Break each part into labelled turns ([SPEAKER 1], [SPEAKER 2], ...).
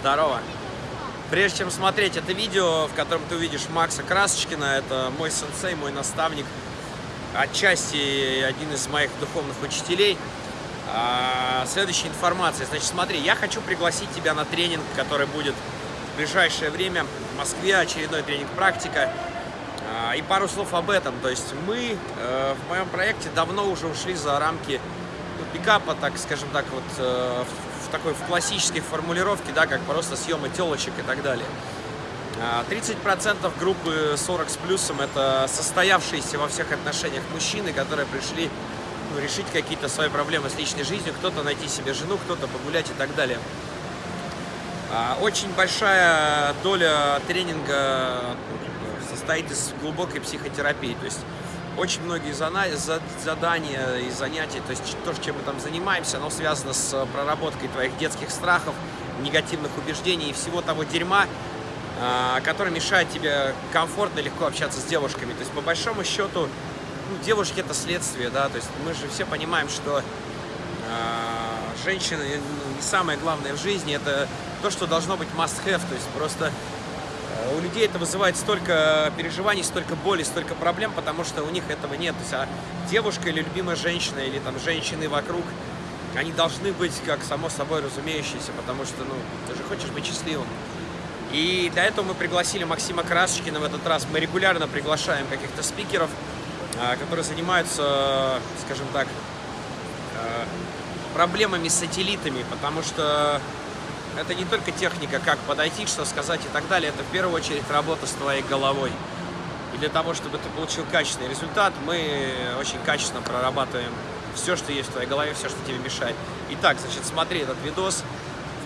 [SPEAKER 1] Здорово. Прежде чем смотреть это видео, в котором ты увидишь Макса Красочкина, это мой сенсей, мой наставник, отчасти один из моих духовных учителей. А, следующая информация. Значит, смотри, я хочу пригласить тебя на тренинг, который будет в ближайшее время в Москве, очередной тренинг «Практика». А, и пару слов об этом. То есть мы э, в моем проекте давно уже ушли за рамки ну, пикапа, так скажем так, вот э, в такой в классической формулировке, да, как просто съемы телочек и так далее. 30% а, группы 40 с плюсом это состоявшиеся во всех отношениях мужчины, которые пришли ну, решить какие-то свои проблемы с личной жизнью, кто-то найти себе жену, кто-то погулять и так далее. А, очень большая доля тренинга ну, состоит из глубокой психотерапии, то есть очень многие задания и занятия, то есть то, чем мы там занимаемся, оно связано с проработкой твоих детских страхов, негативных убеждений и всего того дерьма, а, который мешает тебе комфортно легко общаться с девушками. То есть, по большому счету, ну, девушки это следствие, да, то есть мы же все понимаем, что э, женщина ну, не самое главное в жизни, это то, что должно быть must-have, то есть просто э, у людей это вызывает столько переживаний, столько боли, столько проблем, потому что у них этого нет. То есть, а девушка или любимая женщина, или там женщины вокруг, они должны быть как само собой разумеющиеся, потому что, ну, ты же хочешь быть счастливым. И для этого мы пригласили Максима Красочкина в этот раз. Мы регулярно приглашаем каких-то спикеров, а, которые занимаются, скажем так, а, проблемами с сателлитами, потому что это не только техника, как подойти, что сказать и так далее, это в первую очередь работа с твоей головой. И для того, чтобы ты получил качественный результат, мы очень качественно прорабатываем все, что есть в твоей голове, все, что тебе мешает. Итак, значит, смотри этот видос.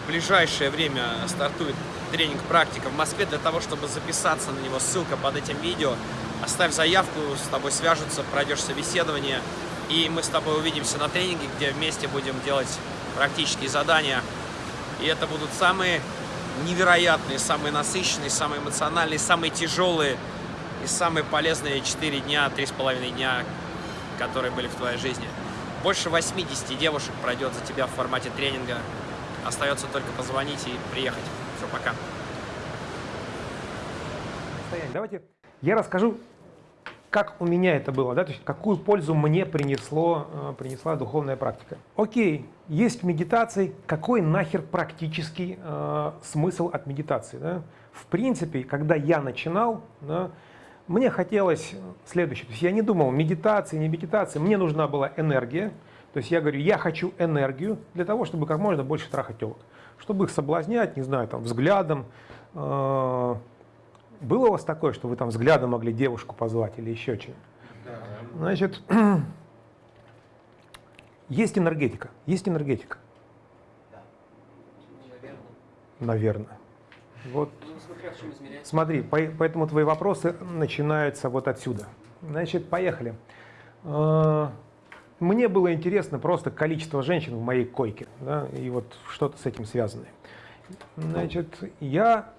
[SPEAKER 1] В ближайшее время стартует тренинг практика в Москве. Для того, чтобы записаться на него, ссылка под этим видео. Оставь заявку, с тобой свяжутся, пройдешь собеседование, и мы с тобой увидимся на тренинге, где вместе будем делать практические задания. И это будут самые невероятные, самые насыщенные, самые эмоциональные, самые тяжелые и самые полезные 4 дня, 3,5 дня, которые были в твоей жизни. Больше 80 девушек пройдет за тебя в формате тренинга. Остается только позвонить и приехать. Все, пока.
[SPEAKER 2] Давайте я расскажу, как у меня это было, да, то есть какую пользу мне принесло, э, принесла духовная практика. Окей, есть медитации, какой нахер практический э, смысл от медитации? Да? В принципе, когда я начинал, да, мне хотелось следующее, то есть я не думал медитации, не медитации, мне нужна была энергия, то есть я говорю, я хочу энергию для того, чтобы как можно больше трахать телок, чтобы их соблазнять, не знаю, там взглядом, э, было у вас такое, что вы там взглядом могли девушку позвать или еще что-нибудь? Да. Значит, есть энергетика, есть энергетика. Да. Наверное. Наверное. Вот. Ну, смотри, поэтому твои вопросы начинаются вот отсюда. Значит, поехали. А, мне было интересно просто количество женщин в моей койке, да, и вот что-то с этим связанное. Значит, я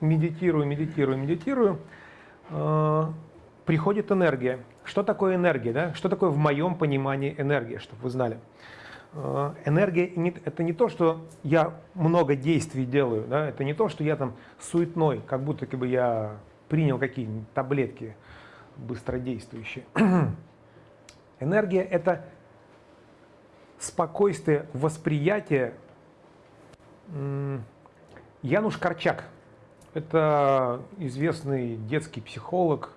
[SPEAKER 2] медитирую, медитирую, медитирую, э, приходит энергия. Что такое энергия? Да? Что такое в моем понимании энергия, чтобы вы знали? Э, энергия – это не то, что я много действий делаю, да? это не то, что я там суетной, как будто бы я принял какие-нибудь таблетки быстродействующие. Энергия – это спокойствие восприятия. Януш Корчак – это известный детский психолог,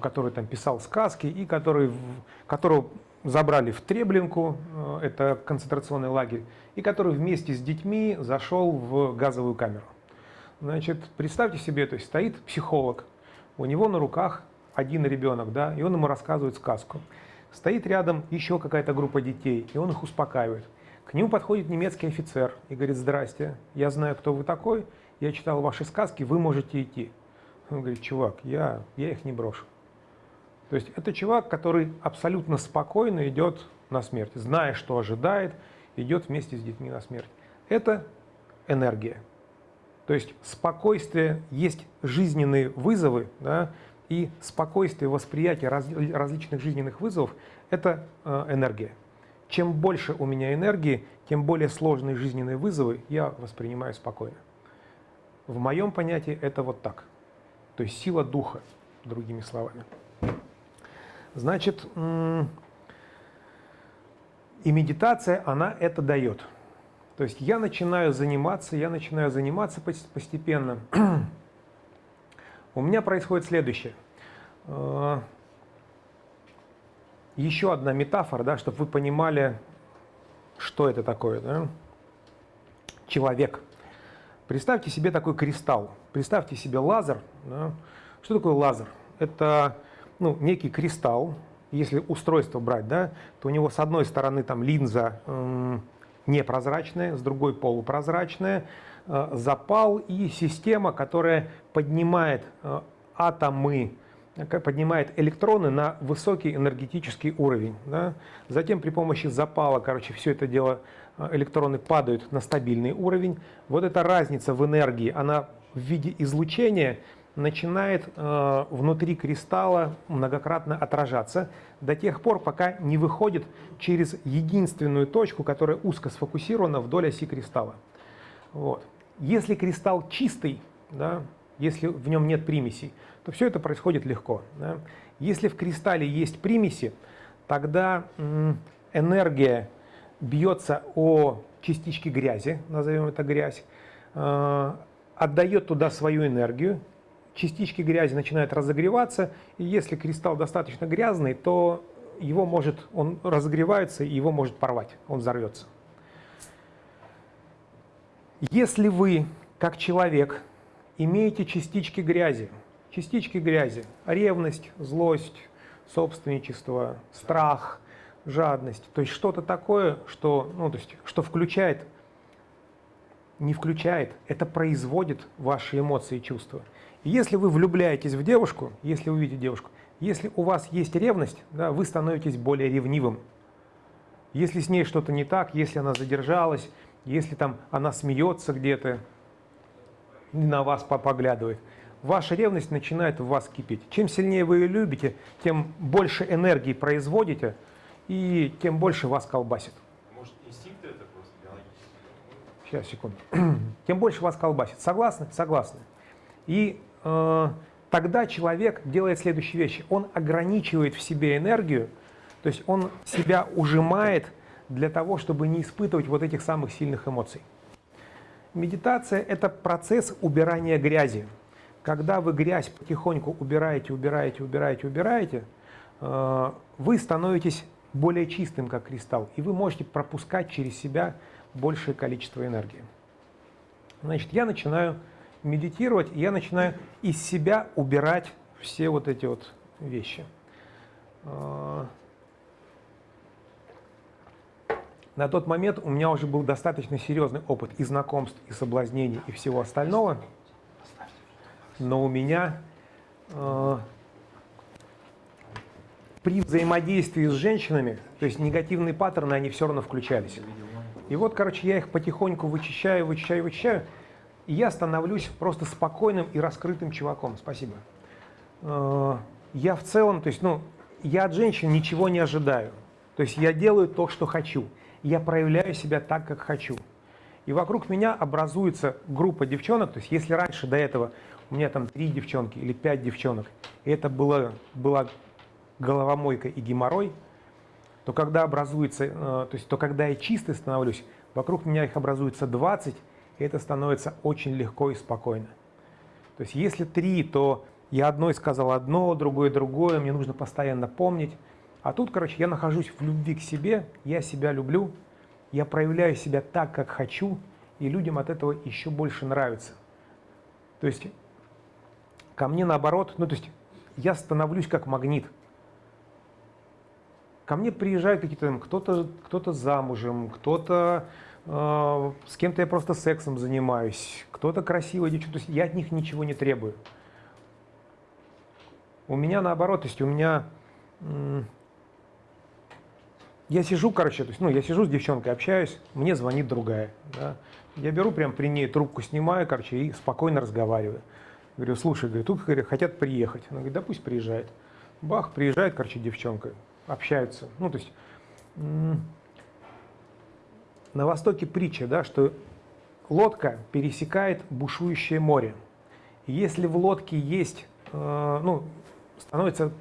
[SPEAKER 2] который там писал сказки и который, которого забрали в Треблинку, э, это концентрационный лагерь, и который вместе с детьми зашел в газовую камеру. Значит, представьте себе, то есть стоит психолог, у него на руках один ребенок, да, и он ему рассказывает сказку. Стоит рядом еще какая-то группа детей, и он их успокаивает. К нему подходит немецкий офицер и говорит, здрасте, я знаю, кто вы такой, я читал ваши сказки, вы можете идти. Он говорит, чувак, я, я их не брошу. То есть это чувак, который абсолютно спокойно идет на смерть, зная, что ожидает, идет вместе с детьми на смерть. Это энергия. То есть спокойствие, есть жизненные вызовы, да, и спокойствие восприятия раз, различных жизненных вызовов – это э, энергия. чем больше у меня энергии, тем более сложные жизненные вызовы я воспринимаю спокойно. В моем понятии это вот так. То есть сила духа, другими словами. Значит, и медитация, она это дает. То есть я начинаю заниматься, я начинаю заниматься постепенно. У меня происходит следующее. Э, еще одна метафора, да, чтобы вы понимали, что это такое. Да? Человек. Представьте себе такой кристалл. Представьте себе лазер. Да? Что такое лазер? Это ну, некий кристалл, если устройство брать, да, то у него с одной стороны там линза э, непрозрачная, с другой полупрозрачная, э, запал и система, которая поднимает э, атомы, поднимает электроны на высокий энергетический уровень. Да. Затем при помощи запала, короче, все это дело, э, электроны падают на стабильный уровень. Вот эта разница в энергии, она в виде излучения – начинает э, внутри кристалла многократно отражаться до тех пор, пока не выходит через единственную точку, которая узко сфокусирована вдоль оси кристалла. Вот. Если кристалл чистый, да, если в нем нет примесей, то все это происходит легко. Да. Если в кристалле есть примеси, тогда энергия бьется о частички грязи, назовем это грязь, э, отдает туда свою энергию, частички грязи начинают разогреваться, и если кристалл достаточно грязный, то его может, он разогревается, и его может порвать, он взорвется. Если вы, как человек, имеете частички грязи, частички грязи, ревность, злость, собственничество, страх, жадность, то есть что-то такое, что, ну, то есть, что включает, не включает, это производит ваши эмоции и чувства. Если вы влюбляетесь в девушку, если вы видите девушку, если у вас есть ревность, да, вы становитесь более ревнивым. Если с ней что-то не так, если она задержалась, если там она смеется где-то, на вас поглядывает, ваша ревность начинает в вас кипеть. Чем сильнее вы ее любите, тем больше энергии производите, и тем больше вас колбасит.
[SPEAKER 3] Может, инстинкт это просто биологический?
[SPEAKER 2] Сейчас, секунду. тем больше вас колбасит. Согласны? Согласны. И тогда человек делает следующие вещи. Он ограничивает в себе энергию, то есть он себя ужимает для того, чтобы не испытывать вот этих самых сильных эмоций. Медитация – это процесс убирания грязи. Когда вы грязь потихоньку убираете, убираете, убираете, убираете, э, вы становитесь более чистым, как кристалл, и вы можете пропускать через себя большее количество энергии. Значит, я начинаю медитировать, я начинаю из себя убирать все вот эти вот вещи. А, на тот момент у меня уже был достаточно серьезный опыт и знакомств, и соблазнений, и всего остального. Но у меня э, при взаимодействии с женщинами, то есть негативные паттерны, они все равно включались. И вот, короче, я их потихоньку вычищаю, вычищаю, вычищаю и я становлюсь просто спокойным и раскрытым чуваком. Спасибо. Э, я в целом, то есть, ну, я от женщин ничего не ожидаю. То есть я делаю то, что хочу. Я проявляю себя так, как хочу. И вокруг меня образуется группа девчонок. То есть если раньше до этого у меня там три девчонки или пять девчонок, и это было, была головомойка и геморрой, то когда образуется, э, то есть то когда я чистый становлюсь, вокруг меня их образуется 20, и это становится очень легко и спокойно. То есть если три, то я одной сказал одно, другое другое, мне нужно постоянно помнить. А тут, короче, я нахожусь в любви к себе, я себя люблю, я проявляю себя так, как хочу, и людям от этого еще больше нравится. То есть ко мне наоборот, ну то есть я становлюсь как магнит. Ко мне приезжают какие-то, кто-то кто, -то, замужем, кто-то с кем-то я просто сексом занимаюсь, кто-то красивый девчонка, то есть я от них ничего не требую. У меня наоборот, то есть у меня... Я сижу, короче, то есть, ну, я сижу с девчонкой, общаюсь, мне звонит другая. Да? Я беру прям при ней трубку, снимаю, короче, и спокойно разговариваю. Говорю, слушай, говорю, тут говорю, хотят приехать. Она говорит, да пусть приезжает. Бах, приезжает, короче, девчонка, общаются. Ну, то есть на Востоке притча, да, что лодка пересекает бушующее море. Если в лодке есть, э, ну, становится,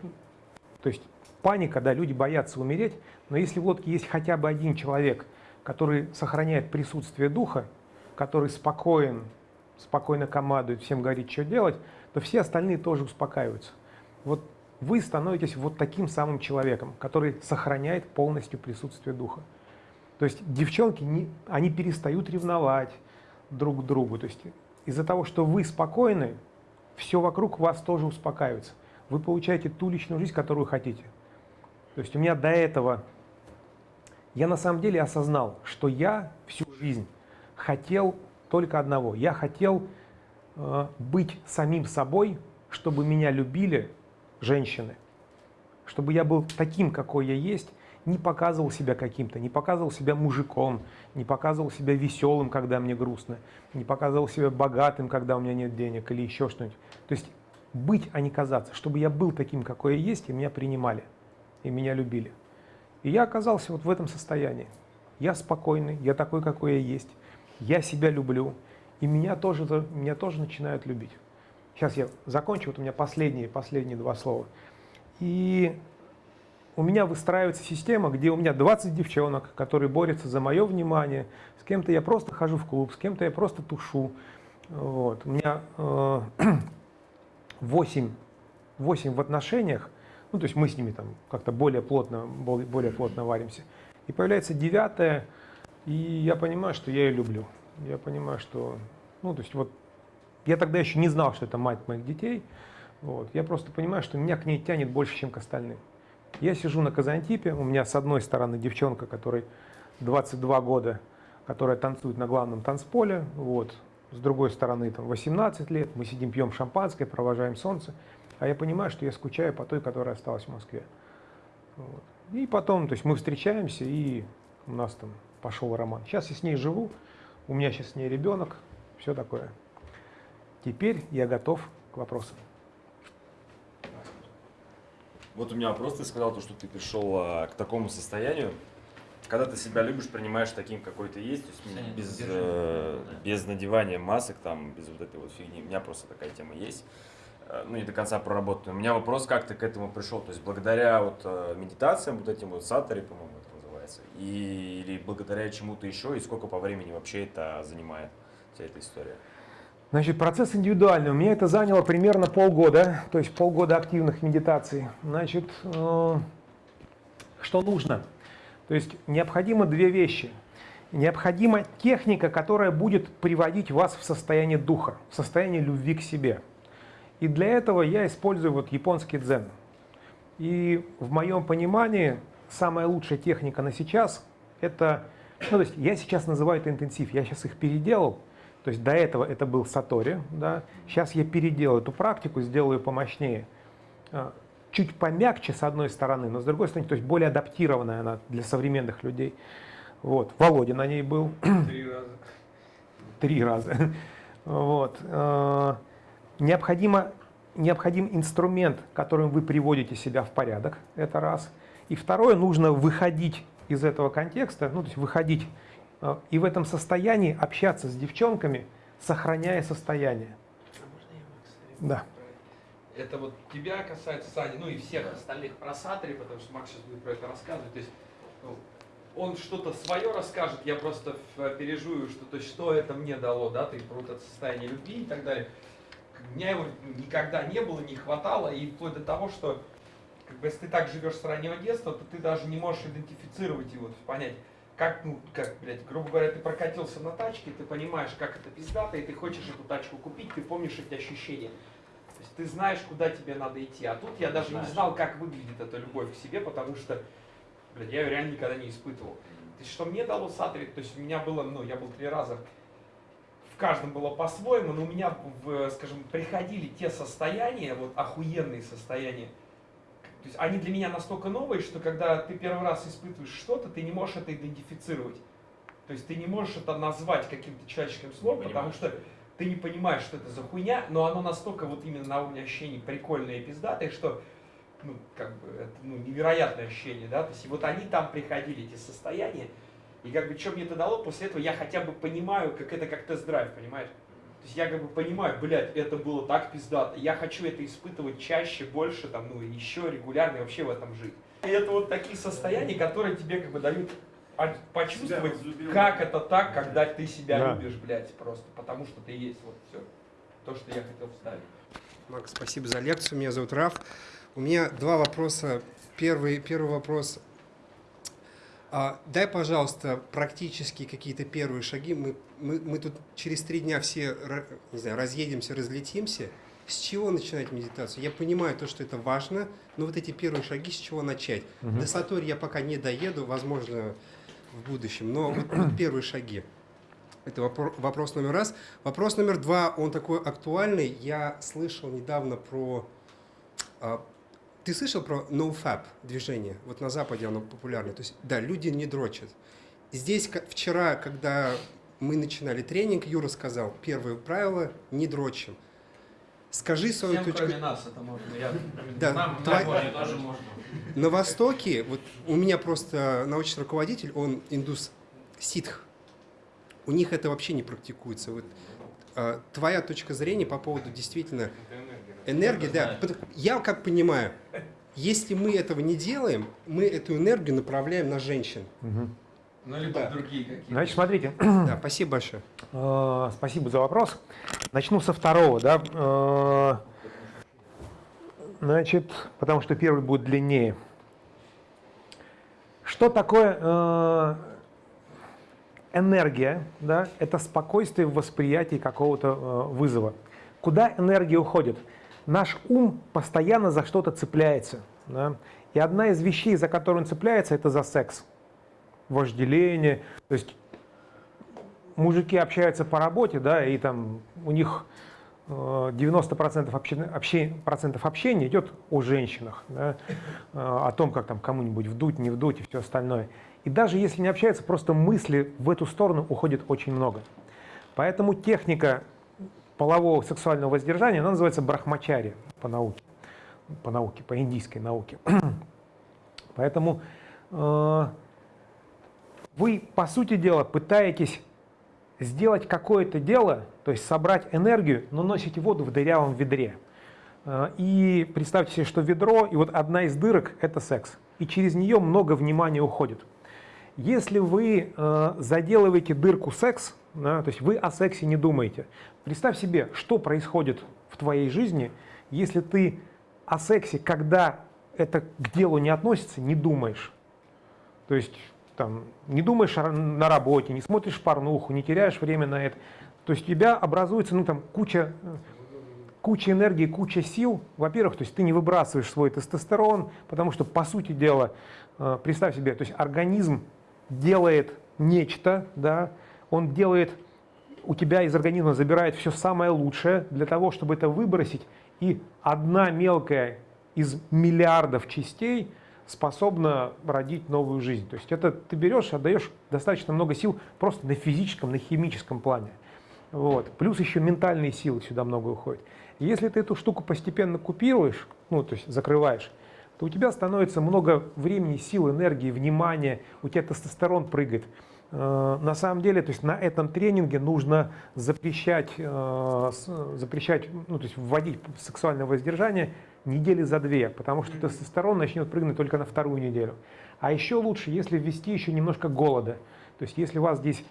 [SPEAKER 2] то есть паника, да, люди боятся умереть, но если в лодке есть хотя бы один человек, который сохраняет присутствие духа, который спокоен, спокойно командует, всем говорит, что делать, то все остальные тоже успокаиваются. Вот вы становитесь вот таким самым человеком, который сохраняет полностью присутствие духа. То есть девчонки, не, они перестают ревновать друг к другу. То есть из-за того, что вы спокойны, все вокруг вас тоже успокаивается. Вы получаете ту личную жизнь, которую хотите. То есть у меня до этого, я на самом деле осознал, что я всю жизнь хотел только одного. Я хотел э, быть самим собой, чтобы меня любили женщины, чтобы я был таким, какой я есть, не показывал себя каким-то, не показывал себя мужиком, не показывал себя веселым, когда мне грустно, не показывал себя богатым, когда у меня нет денег или еще что-нибудь. То есть быть, а не казаться, чтобы я был таким, какой я есть, и меня принимали, и меня любили. И я оказался вот в этом состоянии. Я спокойный, я такой, какой я есть, я себя люблю, и меня тоже, меня тоже начинают любить. Сейчас я закончу, вот у меня последние, последние два слова. И у меня выстраивается система, где у меня 20 девчонок, которые борются за мое внимание. С кем-то я просто хожу в клуб, с кем-то я просто тушу. Вот. У меня э, 8, 8 в отношениях, ну то есть мы с ними там как-то более плотно, более плотно варимся. И появляется девятая, и я понимаю, что я ее люблю. Я понимаю, что, ну то есть вот я тогда еще не знал, что это мать моих детей. Вот. Я просто понимаю, что меня к ней тянет больше, чем к остальным. Я сижу на Казантипе, у меня с одной стороны девчонка, которой 22 года, которая танцует на главном танцполе, вот. с другой стороны там 18 лет, мы сидим, пьем шампанское, провожаем солнце, а я понимаю, что я скучаю по той, которая осталась в Москве. Вот. И потом, то есть мы встречаемся, и у нас там пошел роман. Сейчас я с ней живу, у меня сейчас с ней ребенок, все такое. Теперь я готов к вопросам.
[SPEAKER 4] Вот у меня вопрос, ты сказал, то, что ты пришел а, к такому состоянию, когда ты себя любишь, принимаешь таким, какой ты есть, то есть без, э, без надевания масок, там, без вот этой вот фигни. У меня просто такая тема есть. Э, ну, не до конца проработанная. У меня вопрос, как ты к этому пришел? То есть благодаря вот э, медитациям, вот этим вот сатари, по-моему, это называется, и, или благодаря чему-то еще, и сколько по времени вообще это занимает, вся эта история?
[SPEAKER 2] Значит, процесс индивидуальный. У меня это заняло примерно полгода, то есть полгода активных медитаций. Значит, э, что нужно? То есть необходимо две вещи. Необходима техника, которая будет приводить вас в состояние духа, в состояние любви к себе. И для этого я использую вот японский дзен. И в моем понимании самая лучшая техника на сейчас это, ну, то есть я сейчас называю это интенсив, я сейчас их переделал, то есть до этого это был Сатори, да? сейчас я переделаю эту практику, сделаю помощнее. А, чуть помягче с одной стороны, но с другой стороны, то есть более адаптированная она для современных людей. Вот. Володя на ней был.
[SPEAKER 5] Три раза.
[SPEAKER 2] Три раза. Вот. А, необходимо, необходим инструмент, которым вы приводите себя в порядок, это раз. И второе, нужно выходить из этого контекста, ну, то есть выходить и в этом состоянии общаться с девчонками, сохраняя состояние.
[SPEAKER 6] А да. Это вот тебя касается, Сани, ну и всех да. остальных про Сатри, потому что Макс сейчас будет про это рассказывать. То есть ну, он что-то свое расскажет, я просто пережую, что, то есть, что это мне дало, да, ты про это состояние любви и так далее. У меня его никогда не было, не хватало, и вплоть до того, что как бы, если ты так живешь с раннего детства, то ты даже не можешь идентифицировать его, понять, как, ну, как, блядь, грубо говоря, ты прокатился на тачке, ты понимаешь, как это пиздато, и ты хочешь эту тачку купить, ты помнишь эти ощущения. То есть ты знаешь, куда тебе надо идти. А тут я даже знаешь. не знал, как выглядит эта любовь к себе, потому что, блядь, я ее реально никогда не испытывал. То есть что мне дало Сатри, то есть у меня было, ну, я был три раза, в каждом было по-своему, но у меня, в, скажем, приходили те состояния, вот охуенные состояния, то есть они для меня настолько новые, что когда ты первый раз испытываешь что-то, ты не можешь это идентифицировать. То есть ты не можешь это назвать каким-то человеческим словом, потому что ты не понимаешь, что это за хуйня, но оно настолько вот именно на уровне ощущений прикольное и пиздатое, что ну, как бы, это ну, невероятное ощущение, да, то есть и вот они там приходили, эти состояния,
[SPEAKER 1] И как бы, что мне это дало, после этого я хотя бы понимаю, как это как тест-драйв, понимаешь? То есть я как бы понимаю, блядь, это было так пиздато. Я хочу это испытывать чаще, больше, там, ну, еще регулярно и вообще в этом жить. И это вот такие состояния, которые тебе как бы дают почувствовать, как это так, когда ты себя
[SPEAKER 2] Да.
[SPEAKER 1] любишь, блядь, просто. Потому что ты есть, вот все. То, что я хотел вставить.
[SPEAKER 7] Макс, спасибо за лекцию. Меня зовут Раф. У меня два вопроса. Первый, первый вопрос. А, дай, пожалуйста, практически какие-то первые шаги. Мы, мы, мы тут через три дня все не знаю, разъедемся, разлетимся. С чего начинать медитацию? Я понимаю то, что это важно, но вот эти первые шаги, с чего начать? До Сатори я пока не доеду, возможно, в будущем, но вот, вот первые шаги. Это вопро- вопрос номер раз. Вопрос номер два, он такой актуальный. Я слышал недавно про... ты слышал про NoFap движение? Вот на Западе оно популярно. То есть, да, люди не дрочат. Здесь вчера, когда мы начинали тренинг, Юра сказал, первое правило – не дрочим. Скажи свою
[SPEAKER 1] Всем,
[SPEAKER 7] точку...
[SPEAKER 1] кроме нас, это можно. Я,
[SPEAKER 7] Да,
[SPEAKER 1] нам,
[SPEAKER 7] твоя-
[SPEAKER 1] нам
[SPEAKER 3] тоже можно.
[SPEAKER 7] На Востоке, вот у меня просто научный руководитель, он индус ситх. У них это вообще не практикуется. Вот, а, твоя точка зрения по поводу действительно энергии, да. Я как понимаю, если мы этого не делаем, мы эту энергию направляем на женщин.
[SPEAKER 1] Ну, либо в другие какие-то.
[SPEAKER 2] Значит, смотрите,
[SPEAKER 7] Да, спасибо большое.
[SPEAKER 2] Э, Спасибо за вопрос. Начну со второго, да. Э, Значит, потому что первый будет длиннее. Что такое э, энергия? Да? Это спокойствие в восприятии какого-то э, вызова. Куда энергия уходит? Наш ум постоянно за что-то цепляется. да. И одна из вещей, за которую он цепляется, это за секс. Вожделение. То есть мужики общаются по работе, да, и там у них э, 90% общения, обще- процентов общения идет о женщинах, да, э, о том, как там кому-нибудь вдуть, не вдуть и все остальное. И даже если не общаются, просто мысли в эту сторону уходит очень много. Поэтому техника полового сексуального воздержания, она называется брахмачари по науке, по науке, по индийской науке. Поэтому э, вы, по сути дела, пытаетесь сделать какое-то дело, то есть собрать энергию, но носите воду в дырявом ведре. Э, И представьте себе, что ведро, и вот одна из дырок – это секс. И через нее много внимания уходит. Если вы э, заделываете дырку секс, да, то есть вы о сексе не думаете, представь себе, что происходит в твоей жизни, если ты о сексе, когда это к делу не относится, не думаешь. То есть там, не думаешь на работе, не смотришь порнуху, не теряешь время на это. То есть у тебя образуется ну, там, куча, куча энергии, куча сил. Во-первых, то есть ты не выбрасываешь свой тестостерон, потому что, по сути дела, э, представь себе, то есть организм делает нечто, да, он делает, у тебя из организма забирает все самое лучшее для того, чтобы это выбросить, и одна мелкая из миллиардов частей способна родить новую жизнь. То есть это ты берешь, отдаешь достаточно много сил просто на физическом, на химическом плане. Вот. Плюс еще ментальные силы сюда много уходит. И Если ты эту штуку постепенно купируешь, ну, то есть закрываешь, то у тебя становится много времени, сил, энергии, внимания, у тебя тестостерон прыгает. Э, На самом деле, то есть на этом тренинге нужно запрещать, э, запрещать, ну, то есть вводить сексуальное воздержание недели за две, потому что тестостерон начнет прыгнуть только на вторую неделю. А еще лучше, если ввести еще немножко голода. То есть если вас здесь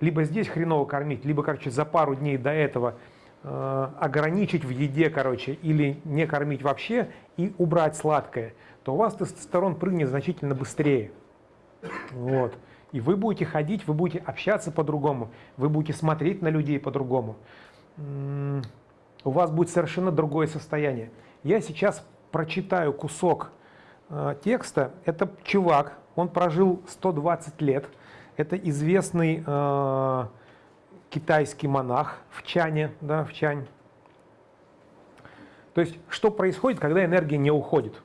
[SPEAKER 2] либо здесь хреново кормить, либо, короче, за пару дней до этого э, ограничить в еде, короче, или не кормить вообще и убрать сладкое, то у вас тестостерон прыгнет значительно быстрее. Вот. И вы будете ходить, вы будете общаться по-другому, вы будете смотреть на людей по-другому. У вас будет совершенно другое состояние. Я сейчас прочитаю кусок э, текста. Это чувак, он прожил 120 лет. Это известный э, китайский монах в Чане, да, в Чань. То есть, что происходит, когда энергия не уходит?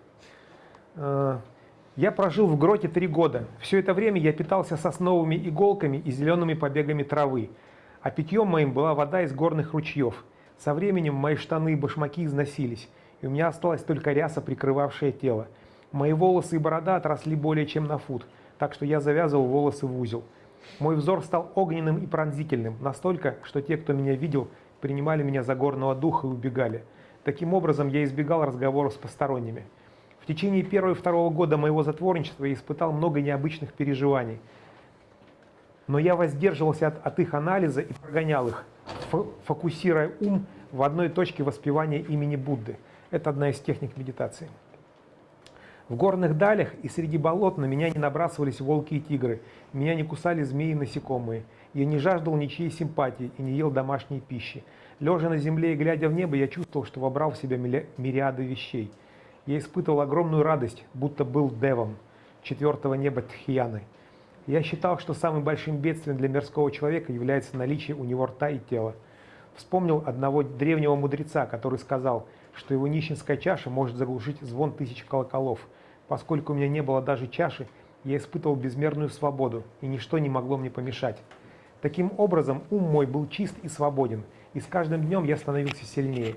[SPEAKER 2] Э, Я прожил в гроте три года. Все это время я питался сосновыми иголками и зелеными побегами травы. А питьем моим была вода из горных ручьев. Со временем мои штаны и башмаки износились, и у меня осталась только ряса, прикрывавшая тело. Мои волосы и борода отросли более чем на фут, так что я завязывал волосы в узел. Мой взор стал огненным и пронзительным, настолько, что те, кто меня видел, принимали меня за горного духа и убегали. Таким образом, я избегал разговоров с посторонними. В течение первого и второго года моего затворничества я испытал много необычных переживаний. Но я воздерживался от, от их анализа и прогонял их, фо- фокусируя ум в одной точке воспевания имени Будды. Это одна из техник медитации. В горных далях и среди болот на меня не набрасывались волки и тигры, меня не кусали змеи и насекомые. Я не жаждал ничьей симпатии и не ел домашней пищи. Лежа на земле и глядя в небо, я чувствовал, что вобрал в себя мириады вещей. Я испытывал огромную радость, будто был девом четвертого неба Тхьяны. Я считал, что самым большим бедствием для мирского человека является наличие у него рта и тела. Вспомнил одного древнего мудреца, который сказал, что его нищенская чаша может заглушить звон тысяч колоколов. Поскольку у меня не было даже чаши, я испытывал безмерную свободу, и ничто не могло мне помешать. Таким образом, ум мой был чист и свободен, и с каждым днем я становился сильнее.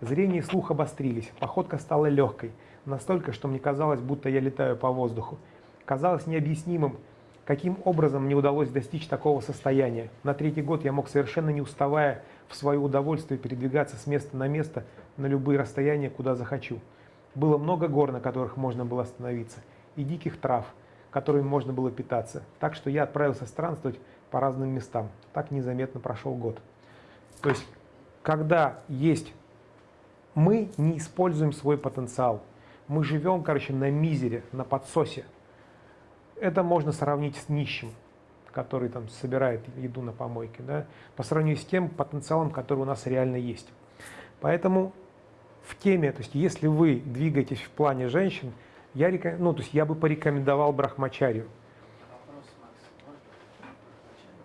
[SPEAKER 2] Зрение и слух обострились, походка стала легкой, настолько, что мне казалось, будто я летаю по воздуху. Казалось необъяснимым, каким образом мне удалось достичь такого состояния. На третий год я мог совершенно не уставая в свое удовольствие передвигаться с места на место на любые расстояния, куда захочу. Было много гор, на которых можно было остановиться, и диких трав, которыми можно было питаться. Так что я отправился странствовать по разным местам. Так незаметно прошел год. То есть, когда есть мы не используем свой потенциал. Мы живем, короче, на мизере, на подсосе. Это можно сравнить с нищим, который там собирает еду на помойке, да, по сравнению с тем потенциалом, который у нас реально есть. Поэтому в теме, то есть если вы двигаетесь в плане женщин, я, реком- ну, то есть я бы порекомендовал брахмачарию.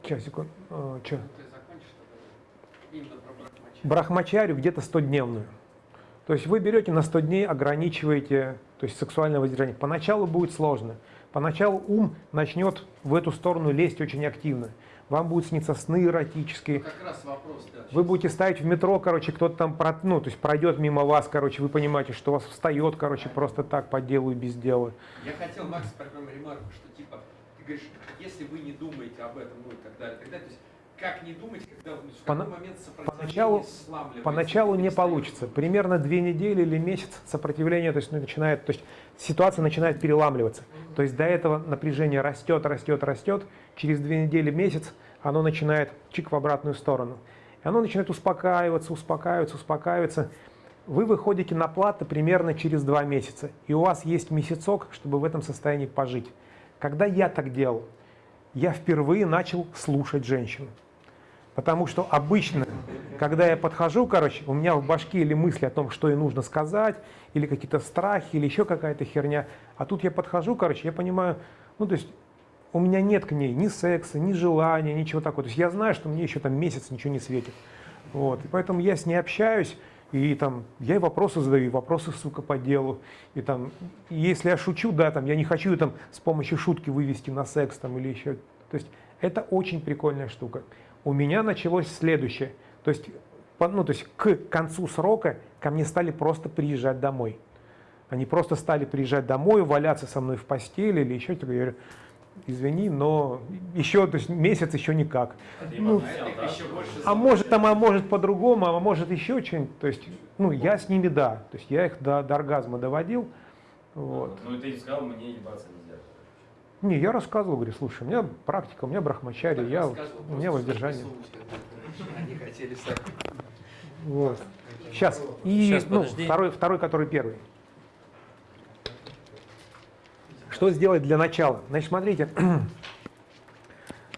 [SPEAKER 2] Сейчас, секунду. Э,
[SPEAKER 6] брахмачарию.
[SPEAKER 2] брахмачарию где-то 100-дневную. То есть вы берете на 100 дней, ограничиваете то есть сексуальное воздержание. Поначалу будет сложно. Поначалу ум начнет в эту сторону лезть очень активно. Вам будут сниться сны эротические.
[SPEAKER 6] Как раз вопрос, да.
[SPEAKER 2] Вы будете ставить в метро, короче, кто-то там, про- ну, то есть пройдет мимо вас, короче, вы понимаете, что у вас встает, короче, просто так по делу и без дела.
[SPEAKER 6] Я хотел, Макс, прокроем ремарку, что типа, ты говоришь, если вы не думаете об этом, ну и так далее, так далее, то есть как не думать, когда в
[SPEAKER 2] Пона-
[SPEAKER 6] момент сопротивление
[SPEAKER 2] поначалу- Поначалу не получится. Примерно две недели или месяц сопротивление, то есть ну, начинает, то есть ситуация начинает переламливаться. То есть до этого напряжение растет, растет, растет. Через две недели, месяц оно начинает чик в обратную сторону. И оно начинает успокаиваться, успокаиваться, успокаиваться. Вы выходите на платы примерно через два месяца. И у вас есть месяцок, чтобы в этом состоянии пожить. Когда я так делал, я впервые начал слушать женщину. Потому что обычно, когда я подхожу, короче, у меня в башке или мысли о том, что ей нужно сказать, или какие-то страхи, или еще какая-то херня. А тут я подхожу, короче, я понимаю, ну то есть у меня нет к ней ни секса, ни желания, ничего такого. То есть я знаю, что мне еще там месяц ничего не светит. Вот. И поэтому я с ней общаюсь, и там я ей вопросы задаю, вопросы, сука, по делу. И там, если я шучу, да, там, я не хочу там с помощью шутки вывести на секс там или еще. То есть это очень прикольная штука. У меня началось следующее. То есть, по- ну, то есть к концу срока ко мне стали просто приезжать домой. Они просто стали приезжать домой, валяться со мной в постели или еще что-то. Я говорю, извини, но еще, то есть месяц еще никак. Ну,
[SPEAKER 4] что-
[SPEAKER 6] больше
[SPEAKER 2] А может там, а может по-другому, а может еще что-нибудь. То есть, ну, я с ними, да. То есть я их до, до оргазма доводил. Вот.
[SPEAKER 4] Ну и ты сказал, мне ебаться нельзя.
[SPEAKER 2] Не, я рассказывал, говорю, слушай, у меня практика, у меня брахмачари,
[SPEAKER 6] Так
[SPEAKER 2] я, у меня воздержание.
[SPEAKER 6] Они хотели сами.
[SPEAKER 2] Вот. Сейчас. И
[SPEAKER 1] Щас,
[SPEAKER 2] ну,
[SPEAKER 1] подожди.
[SPEAKER 2] второй, второй, который первый. Что сделать для начала? Значит, смотрите.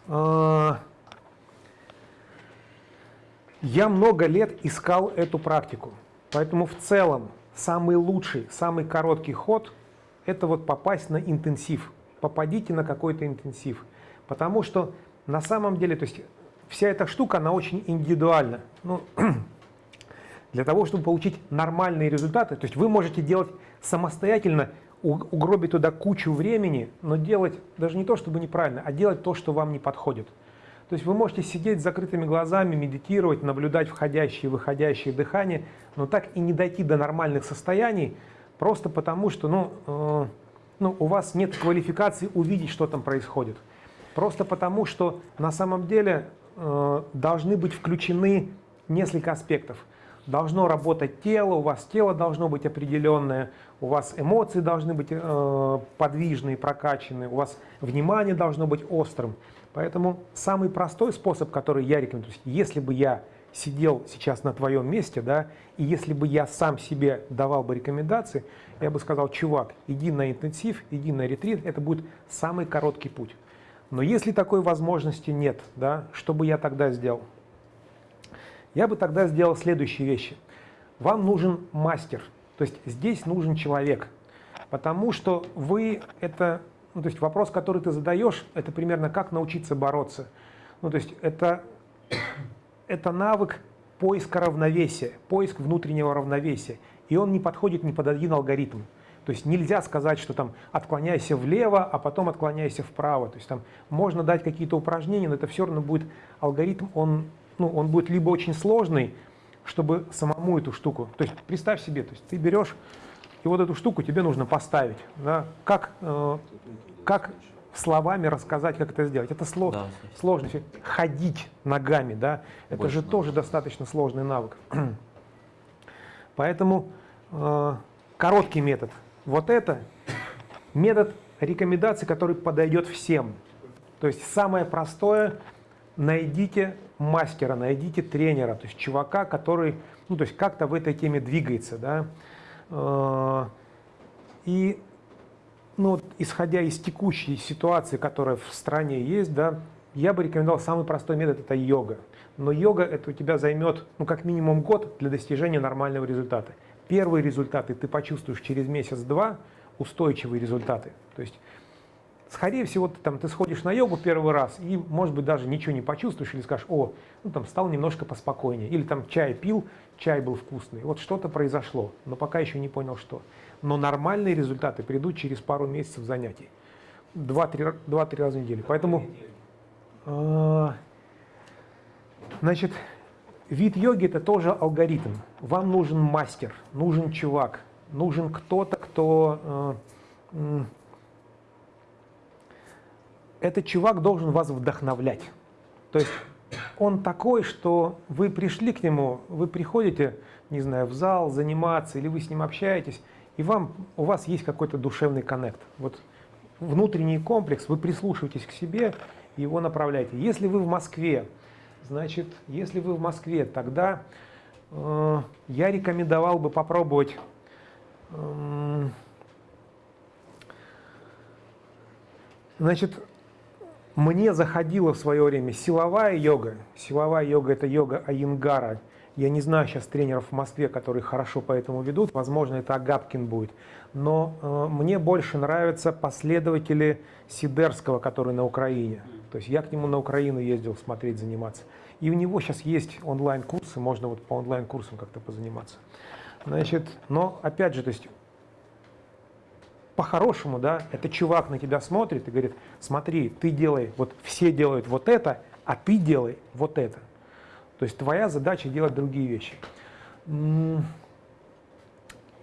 [SPEAKER 2] А, Я много лет искал эту практику. Поэтому в целом самый лучший, самый короткий ход – это вот попасть на интенсив. Попадите на какой-то интенсив. Потому что на самом деле, то есть вся эта штука, она очень индивидуальна. Ну, для того, чтобы получить нормальные результаты, то есть вы можете делать самостоятельно, угробить туда кучу времени, но делать даже не то, чтобы неправильно, а делать то, что вам не подходит. То есть вы можете сидеть с закрытыми глазами, медитировать, наблюдать входящее и выходящее дыхание, но так и не дойти до нормальных состояний, просто потому что ну, э, ну, у вас нет квалификации увидеть, что там происходит. Просто потому, что на самом деле э, должны быть включены несколько аспектов. Должно работать тело, у вас тело должно быть определенное, у вас эмоции должны быть э, подвижные, прокачанные, у вас внимание должно быть острым. Поэтому самый простой способ, который я рекомендую, если бы я сидел сейчас на твоем месте, да, и если бы я сам себе давал бы рекомендации, я бы сказал, чувак, иди на интенсив, иди на ретрит, это будет самый короткий путь. Но если такой возможности нет, да, что бы я тогда сделал? Я бы тогда сделал следующие вещи. Вам нужен мастер, то есть здесь нужен человек, потому что вы это, ну, то есть вопрос, который ты задаешь, это примерно как научиться бороться. Ну, то есть это это навык поиска равновесия, поиск внутреннего равновесия. И он не подходит ни под один алгоритм. То есть нельзя сказать, что там отклоняйся влево, а потом отклоняйся вправо. То есть там можно дать какие-то упражнения, но это все равно будет алгоритм, он, ну, он будет либо очень сложный, чтобы самому эту штуку. То есть представь себе, то есть ты берешь, и вот эту штуку тебе нужно поставить. Да? Как, э, как словами рассказать, как это сделать. Это сло да. сложно. Ходить ногами, да, это Больше же навык. тоже достаточно сложный навык. Поэтому э, короткий метод. Вот это метод рекомендаций, который подойдет всем. То есть самое простое, найдите мастера, найдите тренера, то есть чувака, который, ну, то есть как-то в этой теме двигается, да. Э, и ну, вот, исходя из текущей ситуации, которая в стране есть, да, я бы рекомендовал самый простой метод – это йога. Но йога это у тебя займет, ну, как минимум год для достижения нормального результата. Первые результаты ты почувствуешь через месяц-два, устойчивые результаты. То есть, скорее всего, ты, там, ты сходишь на йогу первый раз и, может быть, даже ничего не почувствуешь или скажешь, о, ну, там, стал немножко поспокойнее. Или там чай пил, чай был вкусный. Вот что-то произошло, но пока еще не понял, что но нормальные результаты придут через пару месяцев занятий. Два-три раза в неделю. Поэтому, значит, вид йоги это тоже алгоритм. Вам нужен мастер, нужен чувак, нужен кто-то, кто... Э, этот чувак должен вас вдохновлять. То есть он такой, что вы пришли к нему, вы приходите, не знаю, в зал заниматься, или вы с ним общаетесь, и вам, у вас есть какой-то душевный коннект. Вот внутренний комплекс, вы прислушиваетесь к себе его направляете. Если вы в Москве, значит, если вы в Москве, тогда э, я рекомендовал бы попробовать э, Значит, мне заходила в свое время силовая йога. Силовая йога – это йога Айенгара. Я не знаю сейчас тренеров в Москве, которые хорошо по этому ведут. Возможно, это Агапкин будет. Но э, мне больше нравятся последователи Сидерского, который на Украине. То есть я к нему на Украину ездил смотреть, заниматься. И у него сейчас есть онлайн-курсы, можно вот по онлайн-курсам как-то позаниматься. Значит, но опять же, то есть по-хорошему, да, это чувак на тебя смотрит и говорит, смотри, ты делай, вот все делают вот это, а ты делай вот это. То есть твоя задача делать другие вещи.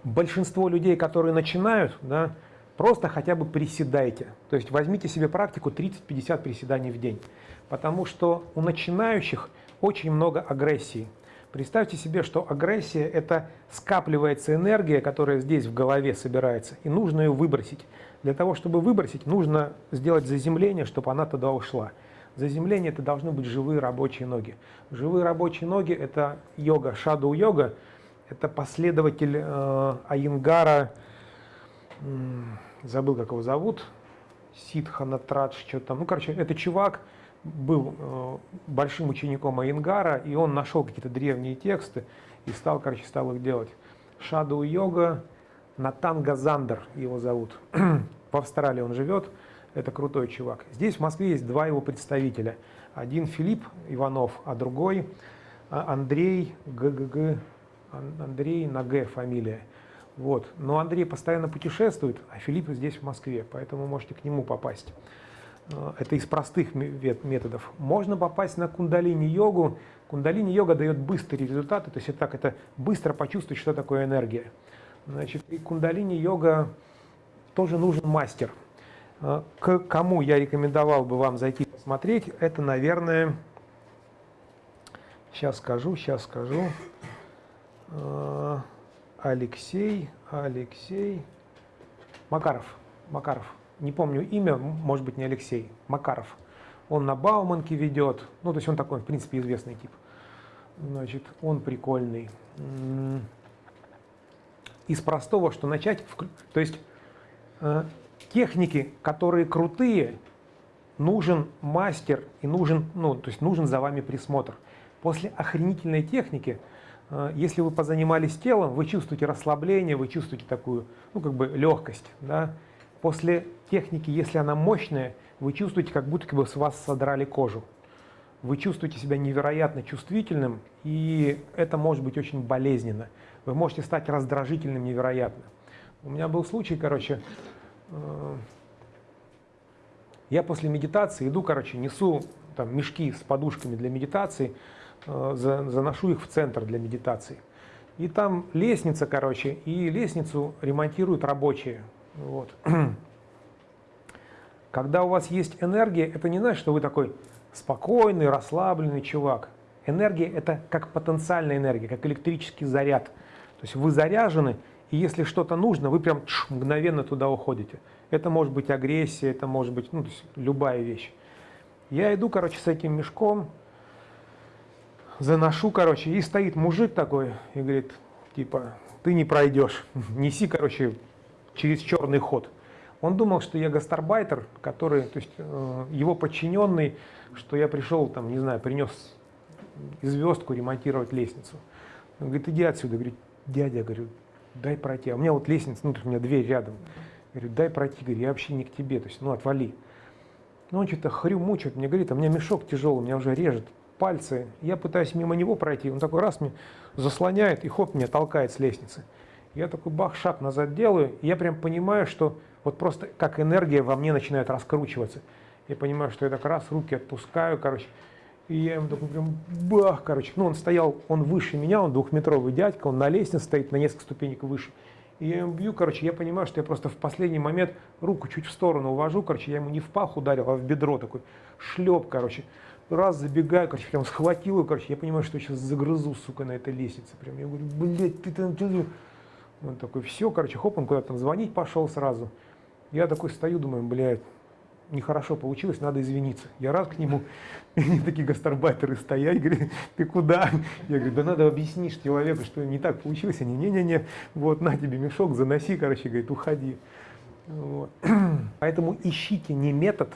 [SPEAKER 2] Большинство людей, которые начинают, да, просто хотя бы приседайте. То есть возьмите себе практику 30-50 приседаний в день. Потому что у начинающих очень много агрессии. Представьте себе, что агрессия – это скапливается энергия, которая здесь в голове собирается, и нужно ее выбросить. Для того, чтобы выбросить, нужно сделать заземление, чтобы она туда ушла. Заземление – это должны быть живые рабочие ноги. Живые рабочие ноги – это йога, шадоу йога. Это последователь э, Айенгара, э, забыл, как его зовут, Сидханатрадж, что-то там. Ну, короче, это чувак, был э, большим учеником Айенгара, и он нашел какие-то древние тексты и стал, короче, стал их делать. Шадоу йога, Натан Газандер его зовут. В Австралии он живет. Это крутой чувак. Здесь в Москве есть два его представителя. Один Филипп Иванов, а другой а, Андрей ГГГ, Андрей на Г фамилия. Вот. Но Андрей постоянно путешествует, а Филипп здесь в Москве, поэтому можете к нему попасть. А, это из простых методов. Можно попасть на кундалини-йогу. Кундалини-йога дает быстрые результаты, то есть это так, это быстро почувствовать, что такое энергия. Значит, и кундалини-йога тоже нужен мастер – Э, к кому я рекомендовал бы вам зайти посмотреть, это, наверное, сейчас скажу, сейчас скажу, Э, Алексей, Алексей, Макаров, Макаров, не помню имя, может быть не Алексей, Макаров. Он на Бауманке ведет, ну то есть он такой, в принципе, известный тип. Значит, он прикольный. Из простого, что начать, то есть э, техники, которые крутые, нужен мастер и нужен, ну, то есть нужен за вами присмотр. После охренительной техники, если вы позанимались телом, вы чувствуете расслабление, вы чувствуете такую, ну, как бы легкость, да. После техники, если она мощная, вы чувствуете, как будто бы с вас содрали кожу. Вы чувствуете себя невероятно чувствительным, и это может быть очень болезненно. Вы можете стать раздражительным невероятно. У меня был случай, короче, э, я после медитации иду, короче, несу там мешки с подушками для медитации, заношу их в центр для медитации. И там лестница, короче, и лестницу ремонтируют рабочие. Вот. Когда у вас есть энергия, это не значит, что вы такой спокойный, расслабленный чувак. Энергия – это как потенциальная энергия, как электрический заряд. То есть вы заряжены, и если что-то нужно, вы прям тш, мгновенно туда уходите. Это может быть агрессия, это может быть ну, любая вещь. Я иду, короче, с этим мешком, заношу, короче, и стоит мужик такой и говорит, типа, ты не пройдешь, неси, короче, через черный ход. Он думал, что я гастарбайтер, который, то есть э, его подчиненный, что я пришел, там, не знаю, принес звездку ремонтировать лестницу. Он говорит, иди отсюда. Говорит, дядя, говорю, дай пройти. А у меня вот лестница, ну, у меня дверь рядом. Говорю, дай пройти, говорю, я вообще не к тебе, то есть, ну, отвали. Ну, он что-то хрю мучает, мне говорит, а у меня мешок тяжелый, меня уже режет пальцы. Я пытаюсь мимо него пройти, он такой раз мне заслоняет и хоп, меня толкает с лестницы. Я такой бах, шаг назад делаю, и я прям понимаю, что вот просто как энергия во мне начинает раскручиваться. Я понимаю, что я так раз руки отпускаю, короче, и я ему такой прям бах, короче. Ну, он стоял, он выше меня, он двухметровый дядька, он на лестнице стоит на несколько ступенек выше. И я ему бью, короче, я понимаю, что я просто в последний момент руку чуть в сторону увожу, короче, я ему не в пах ударил, а в бедро такой, шлеп, короче. Раз забегаю, короче, прям схватил его, короче, я понимаю, что сейчас загрызу, сука, на этой лестнице. Прям я говорю, блядь, ты там, ты там». Он такой, все, короче, хоп, он куда-то звонить пошел сразу. Я такой стою, думаю, блядь, нехорошо получилось, надо извиниться. Я раз к нему, они такие гастарбайтеры стоять, говорят, ты куда? Я говорю, да надо объяснить человеку, что не так получилось. Они, не-не-не, вот на тебе мешок, заноси, короче, говорит, уходи. Вот. Поэтому ищите не метод,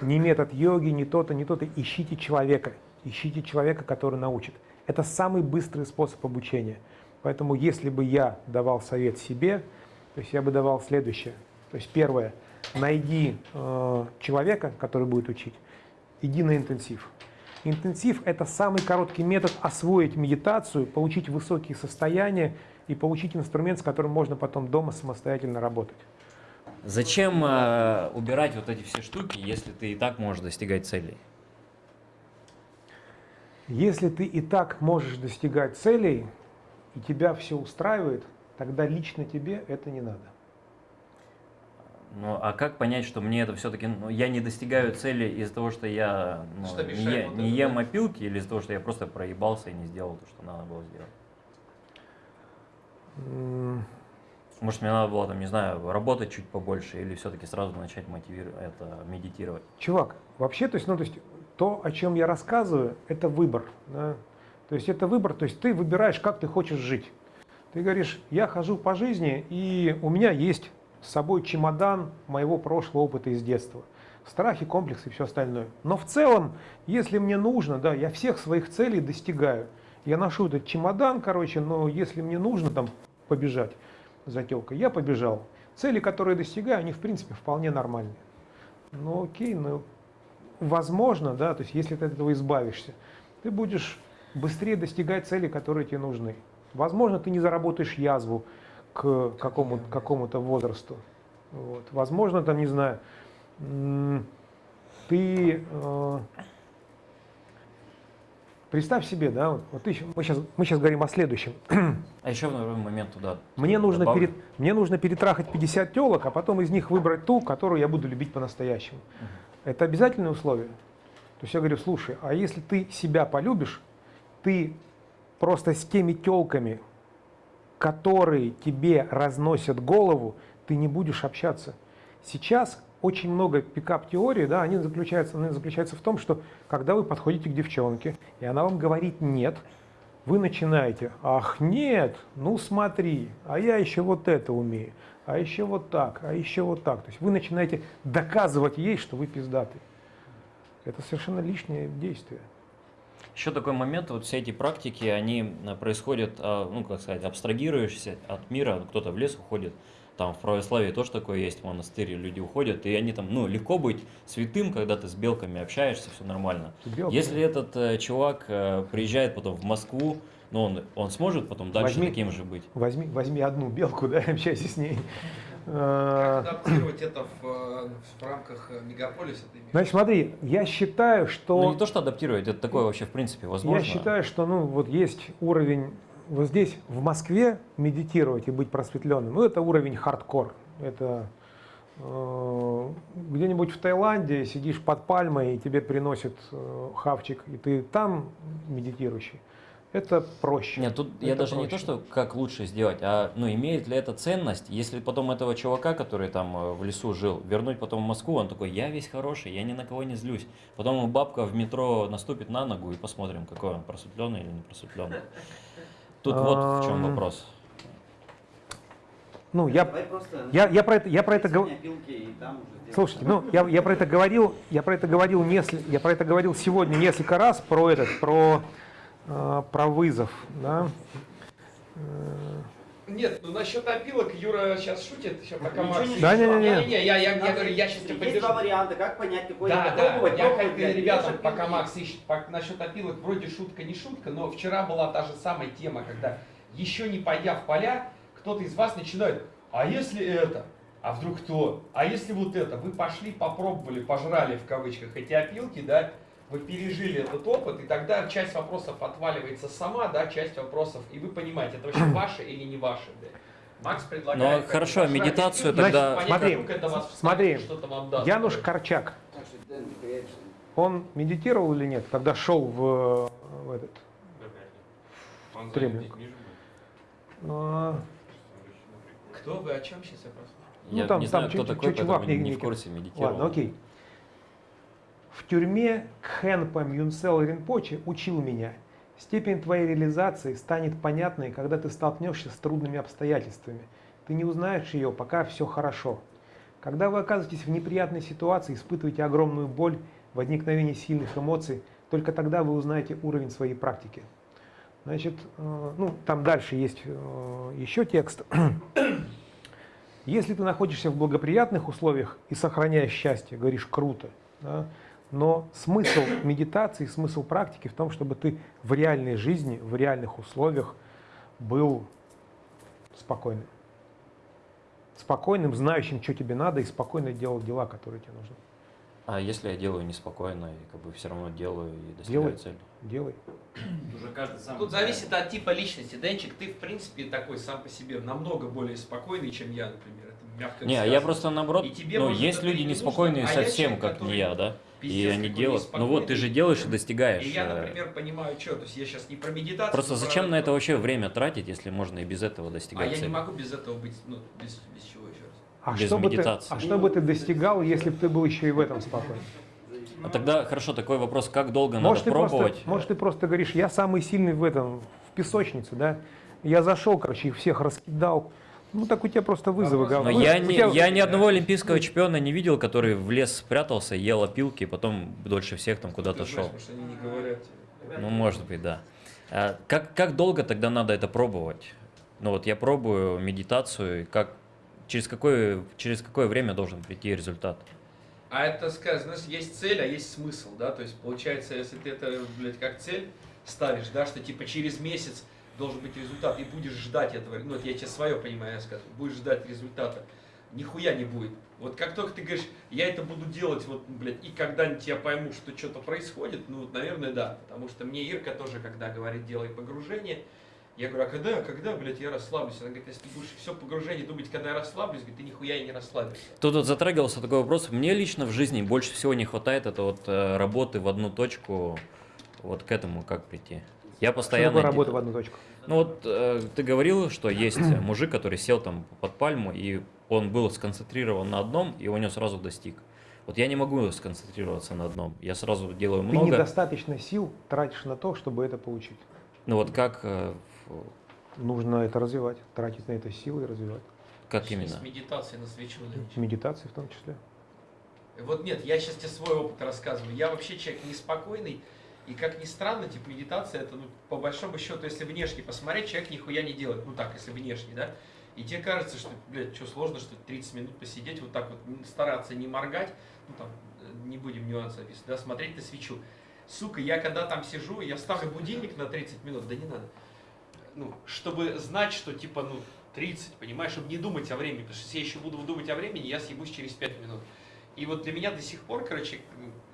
[SPEAKER 2] не метод йоги, не то-то, не то-то, ищите человека, ищите человека, который научит. Это самый быстрый способ обучения. Поэтому если бы я давал совет себе, то есть я бы давал следующее. То есть первое, найди э, человека, который будет учить, иди на интенсив. Интенсив – это самый короткий метод освоить медитацию, получить высокие состояния и получить инструмент, с которым можно потом дома самостоятельно работать.
[SPEAKER 8] Зачем э, убирать вот эти все штуки, если ты и так можешь достигать целей?
[SPEAKER 2] Если ты и так можешь достигать целей, и тебя все устраивает, тогда лично тебе это не надо.
[SPEAKER 8] Ну, а как понять, что мне это все-таки, ну, я не достигаю цели из-за того, что я ну,
[SPEAKER 6] Что
[SPEAKER 8] не, е-
[SPEAKER 6] вот
[SPEAKER 8] не
[SPEAKER 6] это,
[SPEAKER 8] ем
[SPEAKER 6] да?
[SPEAKER 8] опилки, или из-за того, что я просто проебался и не сделал то, что надо было сделать? Может, мне надо было, там, не знаю, работать чуть побольше, или все-таки сразу начать мотивировать, это, медитировать?
[SPEAKER 2] Чувак, вообще, то есть, ну, то есть, то, о чем я рассказываю, это выбор. да. То есть это выбор, то есть ты выбираешь, как ты хочешь жить. Ты говоришь, я хожу по жизни, и у меня есть с собой чемодан моего прошлого опыта из детства. Страхи, комплексы и все остальное. Но в целом, если мне нужно, да, я всех своих целей достигаю. Я ношу этот чемодан, короче, но если мне нужно там побежать за телкой, я побежал. Цели, которые достигаю, они в принципе вполне нормальные. Ну окей, ну возможно, да, то есть если ты от этого избавишься, ты будешь быстрее достигать целей, которые тебе нужны. Возможно, ты не заработаешь язву к какому, какому-то возрасту. Вот. Возможно, там, не знаю, ты э, Представь себе, да, вот, вот ты мы, сейчас, мы сейчас говорим о следующем.
[SPEAKER 8] А еще в момент туда.
[SPEAKER 2] Мне нужно,
[SPEAKER 8] добавлю.
[SPEAKER 2] перед, мне нужно перетрахать 50 телок, а потом из них выбрать ту, которую я буду любить по-настоящему. Это обязательное условие. То есть я говорю, слушай, а если ты себя полюбишь, ты просто с теми телками, которые тебе разносят голову, ты не будешь общаться. Сейчас очень много пикап-теорий, да, они заключаются, они заключаются в том, что когда вы подходите к девчонке, и она вам говорит «нет», вы начинаете «ах, нет, ну смотри, а я еще вот это умею, а еще вот так, а еще вот так». То есть вы начинаете доказывать ей, что вы пиздатый. Это совершенно лишнее действие.
[SPEAKER 8] Еще такой момент, вот все эти практики, они э, происходят, а, ну, как сказать, абстрагируешься от мира, кто-то в лес уходит, там в православии тоже такое есть, в монастыре люди уходят, и они там, ну, легко быть святым, когда ты с белками общаешься, все нормально.
[SPEAKER 2] Белка.
[SPEAKER 8] Если этот э, чувак э, приезжает потом в Москву, ну, он, он сможет потом дальше
[SPEAKER 2] Возьми-
[SPEAKER 8] таким же быть?
[SPEAKER 2] Возьми, возьми одну белку, да, общайся с ней.
[SPEAKER 6] Как
[SPEAKER 2] Э,
[SPEAKER 6] адаптировать это в, э, в рамках э, мегаполиса?
[SPEAKER 2] Значит, смотри, я считаю, что...
[SPEAKER 8] Ну, не то, что адаптировать, это такое вообще, в принципе, возможно.
[SPEAKER 2] Я считаю, что ну, вот есть уровень, вот здесь в Москве медитировать и быть просветленным, ну это уровень хардкор. Это э, где-нибудь в Таиланде сидишь под пальмой, и тебе приносят э, хавчик, и ты там медитирующий. Это проще.
[SPEAKER 8] Нет, тут я
[SPEAKER 2] Это
[SPEAKER 8] даже не то,
[SPEAKER 2] проще.
[SPEAKER 8] что как лучше сделать, а ну имеет ли это ценность, если потом этого чувака, который там э, в лесу жил, вернуть потом в Москву, он такой, я весь хороший, я ни на кого не злюсь. Потом бабка в метро наступит на ногу и посмотрим, какой он, просветленный или не просветленный. Тут вот в чем вопрос.
[SPEAKER 2] Ну, я, я, я про это, я про это
[SPEAKER 9] сделаем.
[SPEAKER 2] Слушайте, ну я, я про это говорил, я про это говорил несли- я про это говорил сегодня несколько раз про этот, про э, про вызов, да.
[SPEAKER 6] Нет, ну насчет опилок Юра сейчас шутит, сейчас пока
[SPEAKER 9] Ничего
[SPEAKER 6] Макс...
[SPEAKER 9] не
[SPEAKER 2] Да, не, не, не.
[SPEAKER 6] Не-не-не, я, я, я говорю, я сейчас тебя
[SPEAKER 9] Есть
[SPEAKER 6] поддержу.
[SPEAKER 9] два варианта, как понять, какой
[SPEAKER 6] Да, да,
[SPEAKER 9] пробовать.
[SPEAKER 6] я
[SPEAKER 9] пробовать,
[SPEAKER 6] как ребятам, пока Макс ищет, по- насчет опилок, вроде шутка не шутка, но вчера была та же самая тема, когда еще не пойдя в поля, кто-то из вас начинает, а если это? А вдруг то? А если вот это? Вы пошли, попробовали, пожрали в кавычках эти опилки, да? Вы пережили этот опыт, и тогда часть вопросов отваливается сама, да, часть вопросов, и вы понимаете, это вообще ваше или не ваше, да. Макс предлагает...
[SPEAKER 8] Ну, хорошо, медитацию тогда-
[SPEAKER 6] понять,
[SPEAKER 2] Смотри,
[SPEAKER 6] это вас
[SPEAKER 2] смотри,
[SPEAKER 6] что-то вам даст.
[SPEAKER 2] Януш. Корчак, он медитировал или нет, когда шел в, в этот?
[SPEAKER 3] Он был.
[SPEAKER 2] а,
[SPEAKER 6] Кто вы, о чем сейчас я просто?
[SPEAKER 2] Ну,
[SPEAKER 8] Я
[SPEAKER 2] там-
[SPEAKER 8] не
[SPEAKER 2] там
[SPEAKER 8] знаю, кто такой, поэтому
[SPEAKER 2] не-
[SPEAKER 8] не
[SPEAKER 2] не-
[SPEAKER 8] в курсе медитировал.
[SPEAKER 2] Ладно, окей. В тюрьме Кхенпа Мюнсел Ринпоче учил меня. Степень твоей реализации станет понятной, когда ты столкнешься с трудными обстоятельствами. Ты не узнаешь ее, пока все хорошо. Когда вы оказываетесь в неприятной ситуации, испытываете огромную боль, возникновение сильных эмоций, только тогда вы узнаете уровень своей практики. Значит, э, ну, там дальше есть э, еще текст. Если ты находишься в благоприятных условиях и сохраняешь счастье, говоришь круто, да, но смысл медитации, смысл практики в том, чтобы ты в реальной жизни, в реальных условиях был спокойным. Спокойным, знающим, что тебе надо, и спокойно делал дела, которые тебе нужны.
[SPEAKER 8] А если я делаю неспокойно и как бы все равно делаю и достигаю
[SPEAKER 2] Делай.
[SPEAKER 8] цели?
[SPEAKER 2] Делай.
[SPEAKER 4] Уже каждый сам.
[SPEAKER 6] Тут зависит от типа личности. Денчик, ты в принципе такой сам по себе намного более спокойный, чем я, например. Это мягко
[SPEAKER 8] Не, а
[SPEAKER 6] сказано.
[SPEAKER 8] я просто наоборот,
[SPEAKER 6] И тебе,
[SPEAKER 8] ну,
[SPEAKER 6] может,
[SPEAKER 8] есть люди
[SPEAKER 6] не
[SPEAKER 8] неспокойные
[SPEAKER 6] нужно, а я
[SPEAKER 8] совсем,
[SPEAKER 6] человек,
[SPEAKER 8] как не
[SPEAKER 6] который
[SPEAKER 8] я, да? И
[SPEAKER 6] пиздец
[SPEAKER 8] они
[SPEAKER 6] какой
[SPEAKER 8] делают. Ну вот ты же делаешь и достигаешь.
[SPEAKER 6] И я,
[SPEAKER 8] э,
[SPEAKER 6] например, понимаю, что. То есть я сейчас не про медитацию.
[SPEAKER 8] Просто
[SPEAKER 6] но про-
[SPEAKER 8] зачем на это вообще время тратить, если можно и без этого
[SPEAKER 6] А
[SPEAKER 8] достигать
[SPEAKER 6] я не
[SPEAKER 8] цели?
[SPEAKER 6] могу без этого быть, ну, без, без чего еще раз.
[SPEAKER 2] А
[SPEAKER 8] Без
[SPEAKER 2] что, бы ты,
[SPEAKER 8] медитации.
[SPEAKER 2] а что бы ты достигал, если бы ты был еще и в этом спокоен?
[SPEAKER 8] А тогда, хорошо, такой вопрос, как долго
[SPEAKER 2] Может,
[SPEAKER 8] надо пробовать?
[SPEAKER 2] Просто, может, ты просто говоришь, я самый сильный в этом, в песочнице, да? Я зашел, короче, их всех раскидал. Ну, так у тебя просто вызовы. Говно.
[SPEAKER 8] Но я, не,
[SPEAKER 2] тебя-
[SPEAKER 8] я ни одного олимпийского чемпиона не видел, который в лес спрятался, ел опилки, и потом дольше всех там куда-то шел.
[SPEAKER 6] знаешь, может, они не говорят.
[SPEAKER 8] Ну, может быть, да. А как, как долго тогда надо это пробовать? Ну вот я пробую медитацию, как, через, какое, через какое время должен прийти результат?
[SPEAKER 6] А это, знаешь, есть цель, а есть смысл, да, то есть получается, если ты это, блядь, как цель ставишь, да, что типа через месяц должен быть результат, и будешь ждать этого, ну, вот я тебе свое понимаю, я скажу, будешь ждать результата, нихуя не будет. Вот как только ты говоришь, я это буду делать, вот, блядь, и когда-нибудь я пойму, что что-то происходит, ну, наверное, да. Потому что мне Ирка тоже, когда говорит, делай погружение, я говорю, а когда, когда, блядь, я расслаблюсь? Она говорит, если ты будешь все погружение думать, когда я расслаблюсь, говорит, ты нихуя и не расслабишься.
[SPEAKER 8] Тут вот затрагивался такой вопрос. Мне лично в жизни больше всего не хватает это вот э, работы в одну точку. Вот к этому как прийти? Я
[SPEAKER 2] Что
[SPEAKER 8] постоянно... де-
[SPEAKER 2] работа в одну точку?
[SPEAKER 8] Ну вот э, ты говорил, что есть мужик, который сел там под пальму, и он был сконцентрирован на одном, и он его сразу достиг. Вот я не могу сконцентрироваться на одном. Я сразу делаю
[SPEAKER 2] Ты
[SPEAKER 8] много.
[SPEAKER 2] недостаточно сил тратишь на то, чтобы это получить.
[SPEAKER 8] Ну вот как, э,
[SPEAKER 2] Нужно это развивать, тратить на это силы и развивать.
[SPEAKER 8] как именно?
[SPEAKER 6] С медитации на свечу.
[SPEAKER 2] Медитации в том числе.
[SPEAKER 6] Вот нет, я сейчас тебе свой опыт рассказываю. Я вообще человек неспокойный, и как ни странно, типа медитация, это ну, по большому счету, если внешне посмотреть, человек нихуя не делает. Ну так, если внешне, да. И тебе кажется, что, блядь, что сложно, что 30 минут посидеть, вот так вот стараться не моргать, ну там, э, не будем нюансов описывать, да, смотреть на свечу. Сука, я когда там сижу, я ставлю будильник на 30 минут, да не надо. Ну, чтобы знать, что типа, ну, 30, понимаешь, чтобы не думать о времени, потому что если я еще буду думать о времени, я съебусь через 5 минут. И вот для меня до сих пор, короче,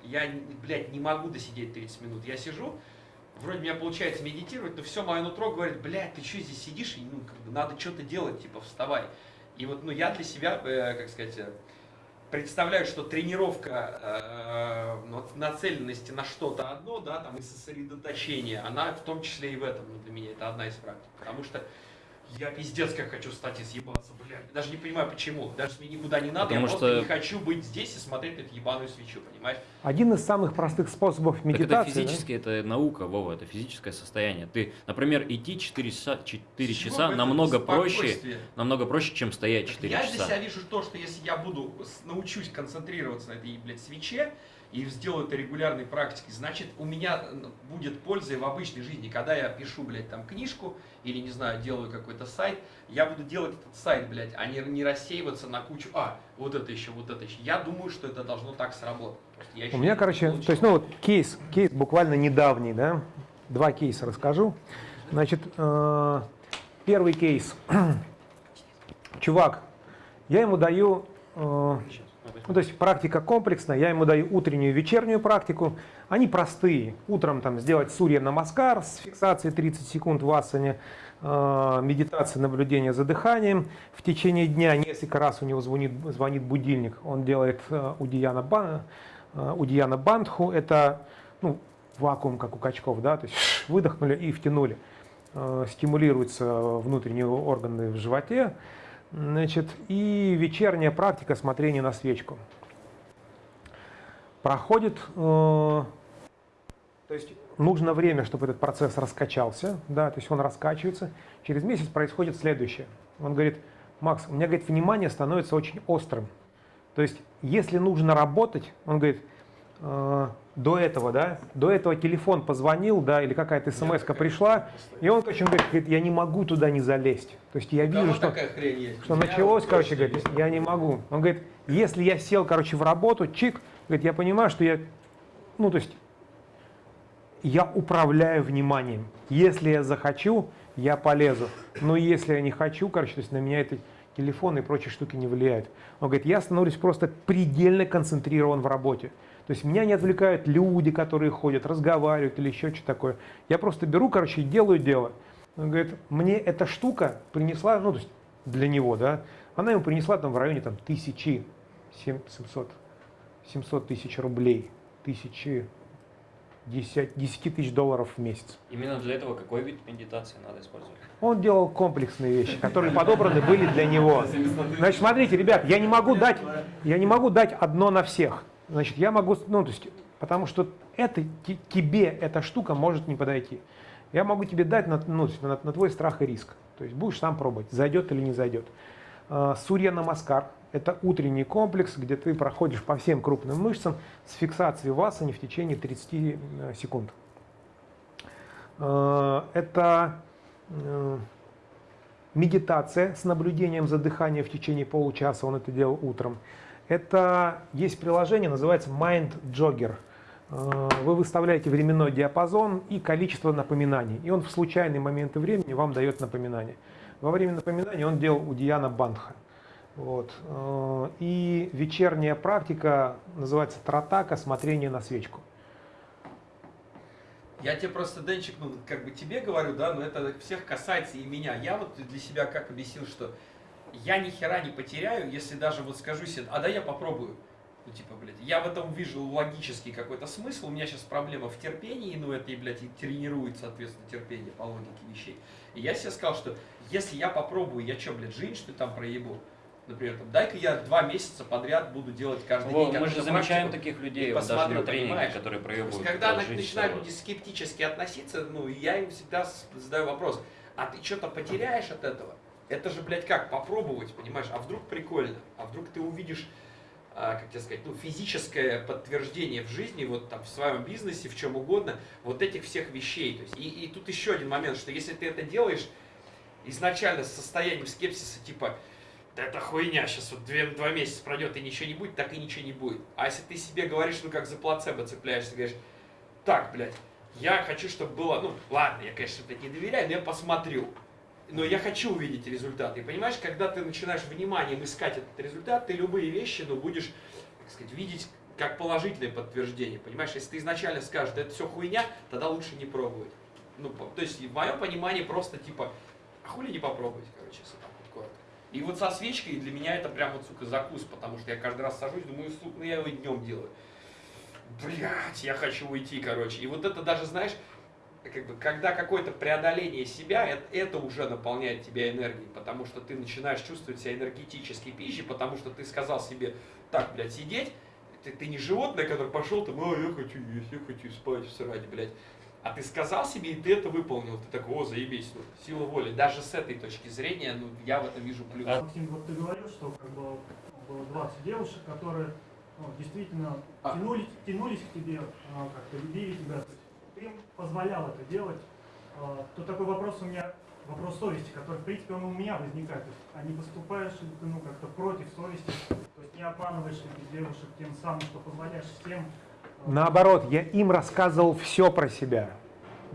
[SPEAKER 6] я, блядь, не могу досидеть 30 минут. Я сижу, вроде меня получается медитировать, но все мое нутро говорит, блядь, ты что здесь сидишь, ну, как бы надо что-то делать, типа, вставай. И вот, ну, я для себя, э, как сказать, э, представляю, что тренировка э, нацеленности на что-то одно, да, там, и сосредоточение, она в том числе и в этом, ну, для меня это одна из практик. Потому что я пиздец как хочу встать и съебаться, блядь. Даже не понимаю почему. Даже мне никуда не надо,
[SPEAKER 8] Потому
[SPEAKER 6] я просто
[SPEAKER 8] что-
[SPEAKER 6] не хочу быть здесь и смотреть на эту ебаную свечу, понимаешь?
[SPEAKER 2] Один из самых простых способов
[SPEAKER 8] Так
[SPEAKER 2] медитации.
[SPEAKER 8] это физически, это наука, Вова, это физическое состояние. Ты, например, идти 4 часа, 4
[SPEAKER 6] С чего
[SPEAKER 8] часа намного проще, намного проще, чем стоять 4
[SPEAKER 6] я для
[SPEAKER 8] часа.
[SPEAKER 6] себя вижу то, что если я буду научусь концентрироваться на этой, блядь, свече и сделаю это регулярной практикой, значит, у меня будет польза и в обычной жизни. Когда я пишу, блядь, там книжку или, не знаю, делаю какой-то сайт, я буду делать этот сайт, блядь, а не, не рассеиваться на кучу, а, вот это еще, вот это еще. Я думаю, что это должно так сработать.
[SPEAKER 2] У меня, короче,
[SPEAKER 6] получил.
[SPEAKER 2] то есть, ну вот кейс, кейс буквально недавний, да, два кейса расскажу. Значит, э, первый кейс. Чувак, я ему даю, э, ну, то есть практика комплексная, я ему даю утреннюю и вечернюю практику. Они простые. Утром там сделать сурья намаскар с фиксацией 30 секунд в асане, э, медитация, наблюдение за дыханием. В течение дня несколько раз у него звонит, звонит будильник. Он делает э, удияна, ба- э, удияна бандху. Это ну, вакуум, как у качков, да, то есть выдохнули и втянули. Э, Стимулируются внутренние органы в животе. Значит, и вечерняя практика смотрения на свечку. Проходит, э, то есть нужно время, чтобы этот процесс раскачался, да, то есть он раскачивается. Через месяц происходит следующее. Он говорит, Макс, у меня, говорит, внимание становится очень острым. То есть, если нужно работать, он говорит, э, до этого, да, до этого телефон позвонил, да, или какая-то смс пришла, и он, короче, говорит, говорит, я не могу туда не залезть. То есть я вижу, что, что началось, короче, говорит, я не могу. Он говорит, если я сел, короче, в работу, чик, говорит, я понимаю, что я, ну, то есть, я управляю вниманием. Если я захочу, я полезу. Но если я не хочу, короче, то есть на меня это телефон и прочие штуки не влияют. Он говорит, я становлюсь просто предельно концентрирован в работе. То есть меня не отвлекают люди, которые ходят, разговаривают или еще что-то такое. Я просто беру, короче, и делаю дело. Он говорит, мне эта штука принесла, ну, то есть для него, да, она ему принесла там в районе там тысячи, сем- 700, 700 тысяч рублей, тысячи, 10, 10 тысяч долларов в месяц.
[SPEAKER 8] Именно для этого какой вид медитации надо использовать?
[SPEAKER 2] Он делал комплексные вещи, которые подобраны были для него. Значит, смотрите, ребят, я не могу дать, я не могу дать одно на всех. Значит, я могу, ну, то есть, потому что это те- тебе эта штука может не подойти. Я могу тебе дать на, ну, на, на твой страх и риск. То есть будешь сам пробовать, зайдет или не зайдет. А, Сурья Намаскар – это утренний комплекс, где ты проходишь по всем крупным мышцам с фиксацией в асане в течение 30 э, секунд. А, Это э, медитация с наблюдением за дыханием в течение получаса, он это делал утром. Это есть приложение, называется Mind Jogger. Э, Вы выставляете временной диапазон и количество напоминаний, и он в случайные моменты времени вам дает напоминание. Во время напоминания он делал Удияна Бандха. Вот. Э, И вечерняя практика называется тратака, смотрение на свечку.
[SPEAKER 6] Я тебе просто, Денчик, ну, как бы тебе говорю, да, но это всех касается и меня. Я вот для себя как объяснил, что я ни хера не потеряю, если даже вот скажу себе, а да я попробую. Ну, типа, блядь, я в этом вижу логический какой-то смысл, у меня сейчас проблема в терпении, ну, это и, блядь, и тренирует, соответственно, терпение по логике вещей. И я себе сказал, что если я попробую, я что, блядь, жизнь, что там проебу? Например, там, дай-ка я два месяца подряд буду делать каждый
[SPEAKER 8] Во,
[SPEAKER 6] день
[SPEAKER 8] мы же замечаем таких людей вот даже на
[SPEAKER 6] понимаешь?
[SPEAKER 8] которые проебывают.
[SPEAKER 6] когда начинают люди скептически относиться, ну, я им всегда задаю вопрос, а ты что-то потеряешь от этого? Это же, блядь, как, попробовать, понимаешь? А вдруг прикольно? А вдруг ты увидишь, а, как тебе сказать, ну, физическое подтверждение в жизни, вот там, в своем бизнесе, в чем угодно, вот этих всех вещей. То есть, и, и тут еще один момент, что если ты это делаешь изначально с состоянием скепсиса, типа, да это хуйня, сейчас вот две, два месяца пройдет и ничего не будет, так и ничего не будет. А если ты себе говоришь, ну как за плацебо цепляешься, говоришь, так, блядь, я хочу, чтобы было, ну ладно, я, конечно, блядь, не доверяю, но я посмотрю. Но я хочу увидеть результат. И понимаешь, когда ты начинаешь вниманием искать этот результат, ты любые вещи, ну, будешь, так сказать, видеть как положительное подтверждение. Понимаешь, если ты изначально скажешь, да это все хуйня, тогда лучше не пробовать. Ну, то есть, в моем понимании, просто типа, а хули не попробовать, короче, если так вот коротко. И вот со свечкой для меня это прям вот, сука, закус, потому что я каждый раз сажусь, думаю, сука, ну я его днем делаю. Блять, я хочу уйти, короче. И вот это даже, знаешь, как бы, когда какое-то преодоление себя, это, это уже наполняет тебя энергией, потому что ты начинаешь чувствовать себя энергетической пищей, потому что ты сказал себе, так, блядь, сидеть, ты, ты не животное, которое пошел там, а, я хочу есть, я хочу спать, срать, блядь. А ты сказал себе, и ты это выполнил. Ты такой, о, заебись, ну, сила воли. Даже с этой точки зрения, ну, я в этом вижу плюс.
[SPEAKER 8] А
[SPEAKER 10] Максим, вот ты говорил, что как бы было 20 девушек, которые ну, действительно
[SPEAKER 6] А.
[SPEAKER 10] тянулись, тянулись к тебе, а, как-то любили тебя. Им позволял это делать. А, То такой вопрос у меня, вопрос совести, который, в принципе, он у меня возникает. То есть, а не поступаешь ли ты ну, как-то против совести? То есть не обманываешь ли ты девушек тем самым, что позволяешь всем? а,
[SPEAKER 2] Наоборот, я им рассказывал все про себя.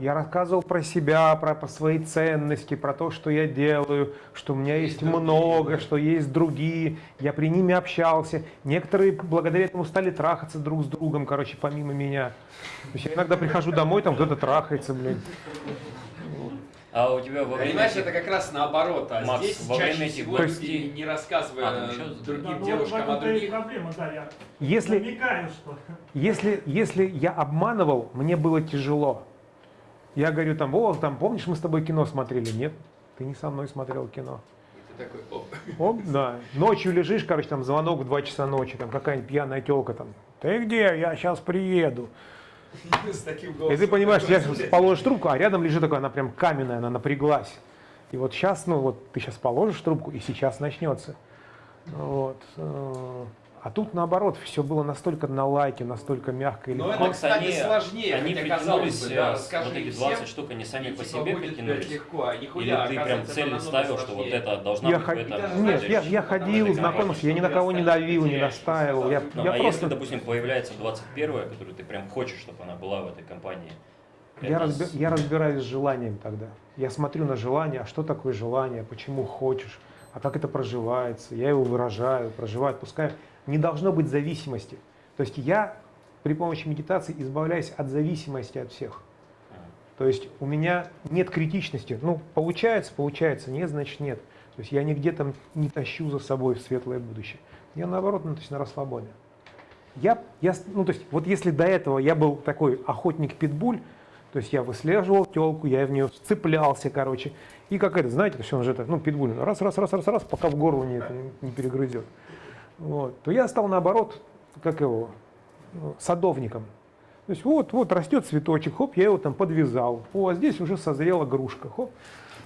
[SPEAKER 2] Я рассказывал про себя, про, про свои ценности, про то, что я делаю, что у меня есть,
[SPEAKER 6] другие,
[SPEAKER 2] много,
[SPEAKER 6] да.
[SPEAKER 2] что есть другие. Я при ними общался. Некоторые благодаря этому стали трахаться друг с другом, короче, помимо меня. То есть я иногда прихожу домой, там кто-то трахается, блин.
[SPEAKER 8] А у тебя во время
[SPEAKER 6] Понимаешь,
[SPEAKER 8] этих-
[SPEAKER 6] это как раз наоборот. А
[SPEAKER 8] Макс,
[SPEAKER 6] здесь
[SPEAKER 8] во время
[SPEAKER 6] чаще
[SPEAKER 8] этих
[SPEAKER 6] всего
[SPEAKER 8] двадцати-
[SPEAKER 6] люди, не рассказывая
[SPEAKER 8] А,
[SPEAKER 10] да,
[SPEAKER 6] другим
[SPEAKER 10] ну, вот в
[SPEAKER 6] девушкам о
[SPEAKER 10] и
[SPEAKER 6] других,
[SPEAKER 10] проблема, да, я
[SPEAKER 2] Если,
[SPEAKER 10] намекаю, что
[SPEAKER 2] Если, если я обманывал, мне было тяжело. Я говорю там, о, там, помнишь, мы с тобой кино смотрели? Нет, ты не со мной смотрел кино.
[SPEAKER 6] ты такой, оп.
[SPEAKER 2] Оп, да. Ночью лежишь, короче, там звонок в 2 часа ночи, там какая-нибудь пьяная телка там. Ты где? Я сейчас приеду. И ты понимаешь, я положишь трубку, а рядом лежит такая, она прям каменная, она напряглась. И вот сейчас, ну вот ты сейчас положишь трубку, и сейчас начнется. Вот. А тут наоборот, все было настолько на лайке, настолько мягко и
[SPEAKER 6] Но
[SPEAKER 2] легко.
[SPEAKER 6] это,
[SPEAKER 8] Макс,
[SPEAKER 6] кстати,
[SPEAKER 8] они-
[SPEAKER 6] сложнее,
[SPEAKER 8] Они
[SPEAKER 6] хотя, казалось
[SPEAKER 8] притянулись,
[SPEAKER 6] бы, да,
[SPEAKER 8] э,
[SPEAKER 6] расскажи
[SPEAKER 8] вот эти
[SPEAKER 6] всем,
[SPEAKER 8] 20 штук, они сами по себе притянулись.
[SPEAKER 6] легко, а
[SPEAKER 8] Или
[SPEAKER 6] нихуя,
[SPEAKER 8] ты прям
[SPEAKER 6] это
[SPEAKER 8] ставил, что вот это должна
[SPEAKER 2] Я
[SPEAKER 8] быть этом
[SPEAKER 6] даже
[SPEAKER 2] Нет, я, я ходил, знакомился, я ни на кого не давил, не настаивал. Я,
[SPEAKER 8] Ну,
[SPEAKER 2] я
[SPEAKER 8] а
[SPEAKER 2] просто
[SPEAKER 8] если, допустим, появляется 21 которую ты прям хочешь, чтобы она была в этой компании?
[SPEAKER 2] Я,
[SPEAKER 8] это
[SPEAKER 2] разби-
[SPEAKER 8] с-
[SPEAKER 2] я разбираюсь с желанием тогда. Я смотрю на желание, а что такое желание, почему хочешь, а как это проживается. Я его выражаю, проживаю, отпускаю. Не должно быть зависимости. То есть я при помощи медитации избавляюсь от зависимости от всех. То есть у меня нет критичности. Ну, получается, получается, нет, значит нет. То есть я нигде там не тащу за собой в светлое будущее. Я наоборот, ну, то есть на расслабоне. Я, я, ну, то есть, вот если до этого я был такой охотник-питбуль, то есть я выслеживал телку, я в нее цеплялся, короче. И как это, знаете, есть он же это, ну, питбуль, раз, раз, раз, раз, раз, пока в горло не, не перегрызет. Вот. То я стал наоборот, как его, ну, садовником. То есть вот, вот растет цветочек, хоп, я его там подвязал. О, а здесь уже созрела грушка, хоп.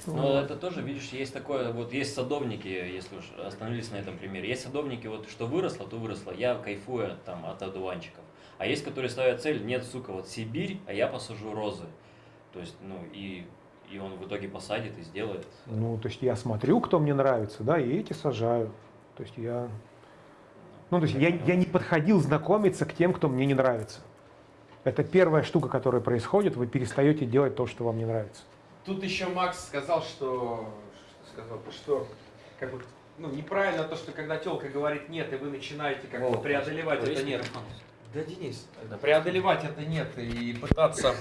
[SPEAKER 8] Но это тоже, видишь, есть такое, вот есть садовники, если уж остановились на этом примере, есть садовники, вот что выросло, то выросло, я кайфую там от одуванчиков. А есть, которые ставят цель, нет, сука, вот Сибирь, а я посажу розы. То есть, ну, и, и он в итоге посадит и сделает.
[SPEAKER 2] Ну, то есть я смотрю, кто мне нравится, да, и эти сажаю. То есть я... Ну, то есть я, я не подходил знакомиться к тем, кто мне не нравится. Это первая штука, которая происходит, вы перестаете делать то, что вам не нравится.
[SPEAKER 6] Тут еще Макс сказал, что, что сказал, что как бы ну, неправильно то, что когда телка говорит нет, и вы начинаете как-то
[SPEAKER 8] Вова,
[SPEAKER 6] преодолевать это нет.
[SPEAKER 8] микрофон.
[SPEAKER 6] Да, Денис, преодолевать это нет и пытаться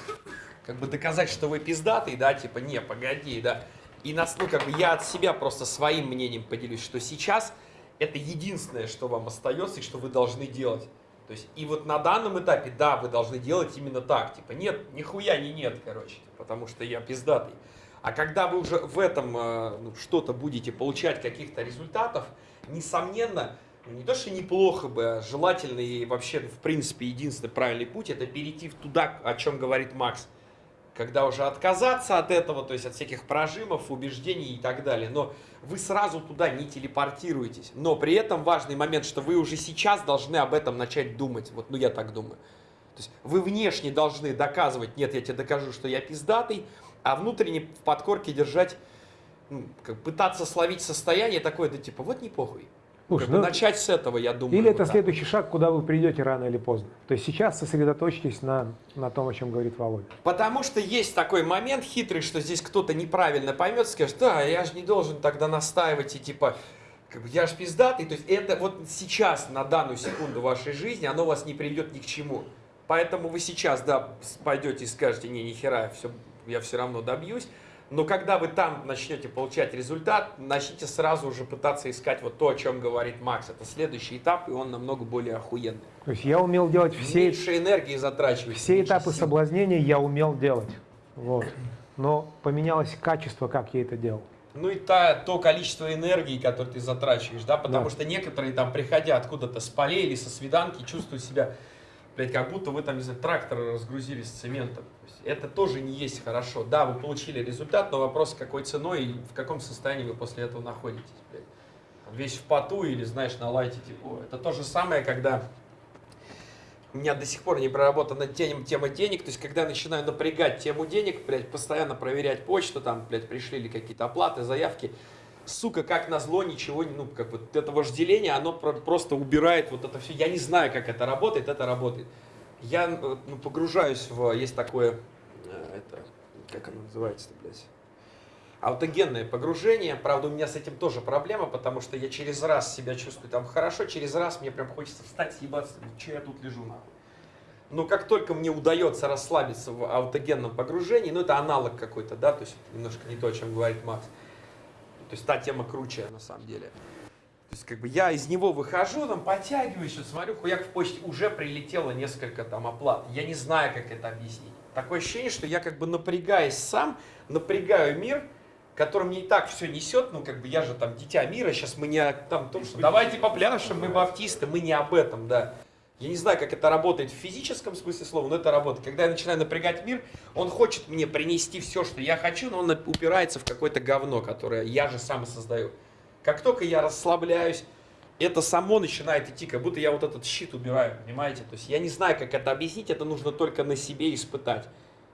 [SPEAKER 6] как бы доказать, что вы пиздатый, да, типа, не, погоди, да. И нас, ну, как бы я от себя просто своим мнением поделюсь, что сейчас это единственное, что вам остается и что вы должны делать. То есть, и вот на данном этапе, да, вы должны делать именно так. Типа, нет, нихуя не нет, короче, потому что я пиздатый. А когда вы уже в этом э, ну, что-то будете получать каких-то результатов, несомненно, ну, не то, что неплохо бы, а желательно и вообще, в принципе, единственный правильный путь, это перейти туда, о чем говорит Макс. Когда уже отказаться от этого, то есть от всяких прожимов, убеждений и так далее. Но вы сразу туда не телепортируетесь. Но при этом важный момент, что вы уже сейчас должны об этом начать думать. Вот, ну я так думаю. То есть вы внешне должны доказывать, нет, я тебе докажу, что я пиздатый, а внутренне в подкорке держать, ну, как пытаться словить состояние такое, да типа, вот не похуй.
[SPEAKER 2] Слушай,
[SPEAKER 6] Как
[SPEAKER 2] ну,
[SPEAKER 6] начать с этого, я думаю.
[SPEAKER 2] Или
[SPEAKER 6] вот
[SPEAKER 2] это
[SPEAKER 6] так.
[SPEAKER 2] следующий шаг, куда вы придете рано или поздно. То есть сейчас сосредоточьтесь на, на том, о чем говорит Володя.
[SPEAKER 6] Потому что есть такой момент хитрый, что здесь кто-то неправильно поймет, скажет, да, я же не должен тогда настаивать и типа, как бы, я же пиздатый. То есть это вот сейчас, на данную секунду вашей жизни, оно вас не приведет ни к чему. Поэтому вы сейчас, да, пойдете и скажете, не, нихера, все, я все равно добьюсь. Но когда вы там начнете получать результат, начните сразу уже пытаться искать вот то, о чем говорит Макс. Это следующий этап, и он намного более охуенный.
[SPEAKER 2] То есть я умел делать все,
[SPEAKER 6] Меньше энергии затрачивать.
[SPEAKER 2] все этапы
[SPEAKER 6] сил.
[SPEAKER 2] соблазнения, я умел делать. Вот. Но поменялось качество, как я это делал.
[SPEAKER 6] Ну и та, то количество энергии, которое ты затрачиваешь, да, потому
[SPEAKER 2] Да.
[SPEAKER 6] что некоторые там, приходя откуда-то с полей или со свиданки, чувствуют себя, блядь, как будто вы там, не знаю, трактор разгрузили с цементом. Это тоже не есть хорошо. Да, вы получили результат, но вопрос, какой ценой и в каком состоянии вы после этого находитесь, блядь. Весь в поту или, знаешь, на лайте, типа, это то же самое, когда у меня до сих пор не проработана тем- тема денег, то есть когда я начинаю напрягать тему денег, блядь, постоянно проверять почту, там, блядь, пришли ли какие-то оплаты, заявки, сука, как назло, ничего, ну, как вот это вожделение, оно про- просто убирает вот это все. Я не знаю, как это работает, это работает. Я э, ну, погружаюсь в, есть такое, это, как оно называется-то, блядь, аутогенное погружение. Правда, у меня с этим тоже проблема, потому что я через раз себя чувствую там хорошо, через раз мне прям хочется встать, съебаться, что я тут лежу нахуй. Но как только мне удается расслабиться в аутогенном погружении, ну это аналог какой-то, да, то есть немножко не то, о чем говорит Макс. То есть та тема круче на самом деле. То есть как бы я из него выхожу, там подтягиваюсь, смотрю, хуяк в почте уже прилетело несколько там оплат. Я не знаю, как это объяснить. Такое ощущение, что я как бы напрягаясь сам, напрягаю мир, который мне и так все несет, ну как бы я же там дитя мира, сейчас мы не о там, том, что давайте попляшем, мы баптисты, мы не об этом, да. Я не знаю, как это работает в физическом смысле слова, но это работает. Когда я начинаю напрягать мир, он хочет мне принести все, что я хочу, но он упирается в какое-то говно, которое я же сам создаю. Как только я расслабляюсь, это само начинает идти, как будто я вот этот щит убираю, понимаете? То есть я не знаю, как это объяснить, это нужно только на себе испытать.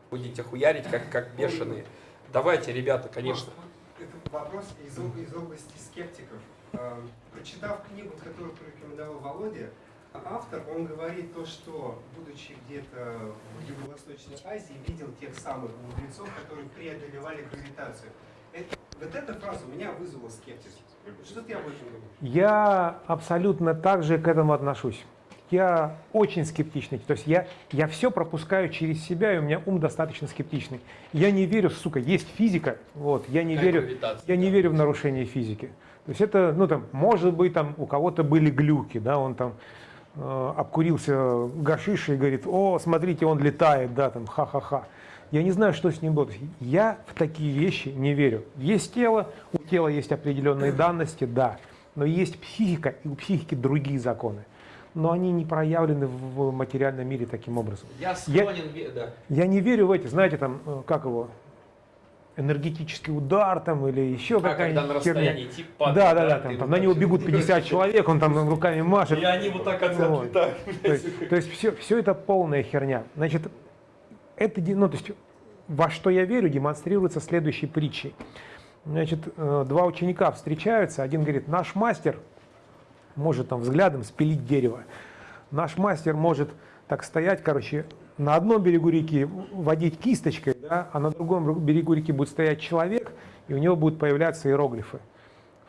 [SPEAKER 6] Будете хуярить, как, как бешеные. Давайте, ребята, конечно.
[SPEAKER 7] Это вопрос из, из области скептиков. Э, Прочитав книгу, которую порекомендовал Володя, автор, он говорит то, что, будучи где-то в Юго-Восточной Азии, видел тех самых мудрецов, которые преодолевали гравитацию. Это- вот эта фраза у меня вызвала скепсис. Что ты об этом думаешь?
[SPEAKER 2] Я абсолютно так же к этому отношусь. Я очень скептичный. То есть я, я все пропускаю через себя, и у меня ум достаточно скептичный. Я не верю, сука, есть физика, вот, я не
[SPEAKER 6] Как
[SPEAKER 2] верю, я не верю в нарушение физики. То есть это, ну там, может быть, там у кого-то были глюки, да, он там э, обкурился гашишей и говорит, о, смотрите, он летает, да, там, ха-ха-ха. Я не знаю, что с ним есть Я в такие вещи не верю. Есть тело, у тела есть определенные данности, да, но есть психика, и у психики другие законы. Но они не проявлены в материальном мире таким образом.
[SPEAKER 6] Я склонен, ве- да.
[SPEAKER 2] Я не верю в эти, знаете, там, э, как его, энергетический удар там или еще
[SPEAKER 6] А когда
[SPEAKER 2] какая-нибудь
[SPEAKER 6] на
[SPEAKER 2] херня.
[SPEAKER 6] расстоянии тип падает,
[SPEAKER 2] Да, да, да, там, там на него бегут 50 человек, он там руками машет.
[SPEAKER 6] И они вот так от-
[SPEAKER 2] Вот.
[SPEAKER 6] отлетают.
[SPEAKER 2] То есть, то есть все, все это полная херня. Значит, это, ну, то есть, во что я верю, демонстрируется следующей притчей. Значит, э, два ученика встречаются, один говорит, наш мастер может там взглядом спилить дерево. Наш мастер может так стоять, короче, на одном берегу реки водить кисточкой, да, а на другом берегу реки будет стоять человек, и у него будут появляться иероглифы.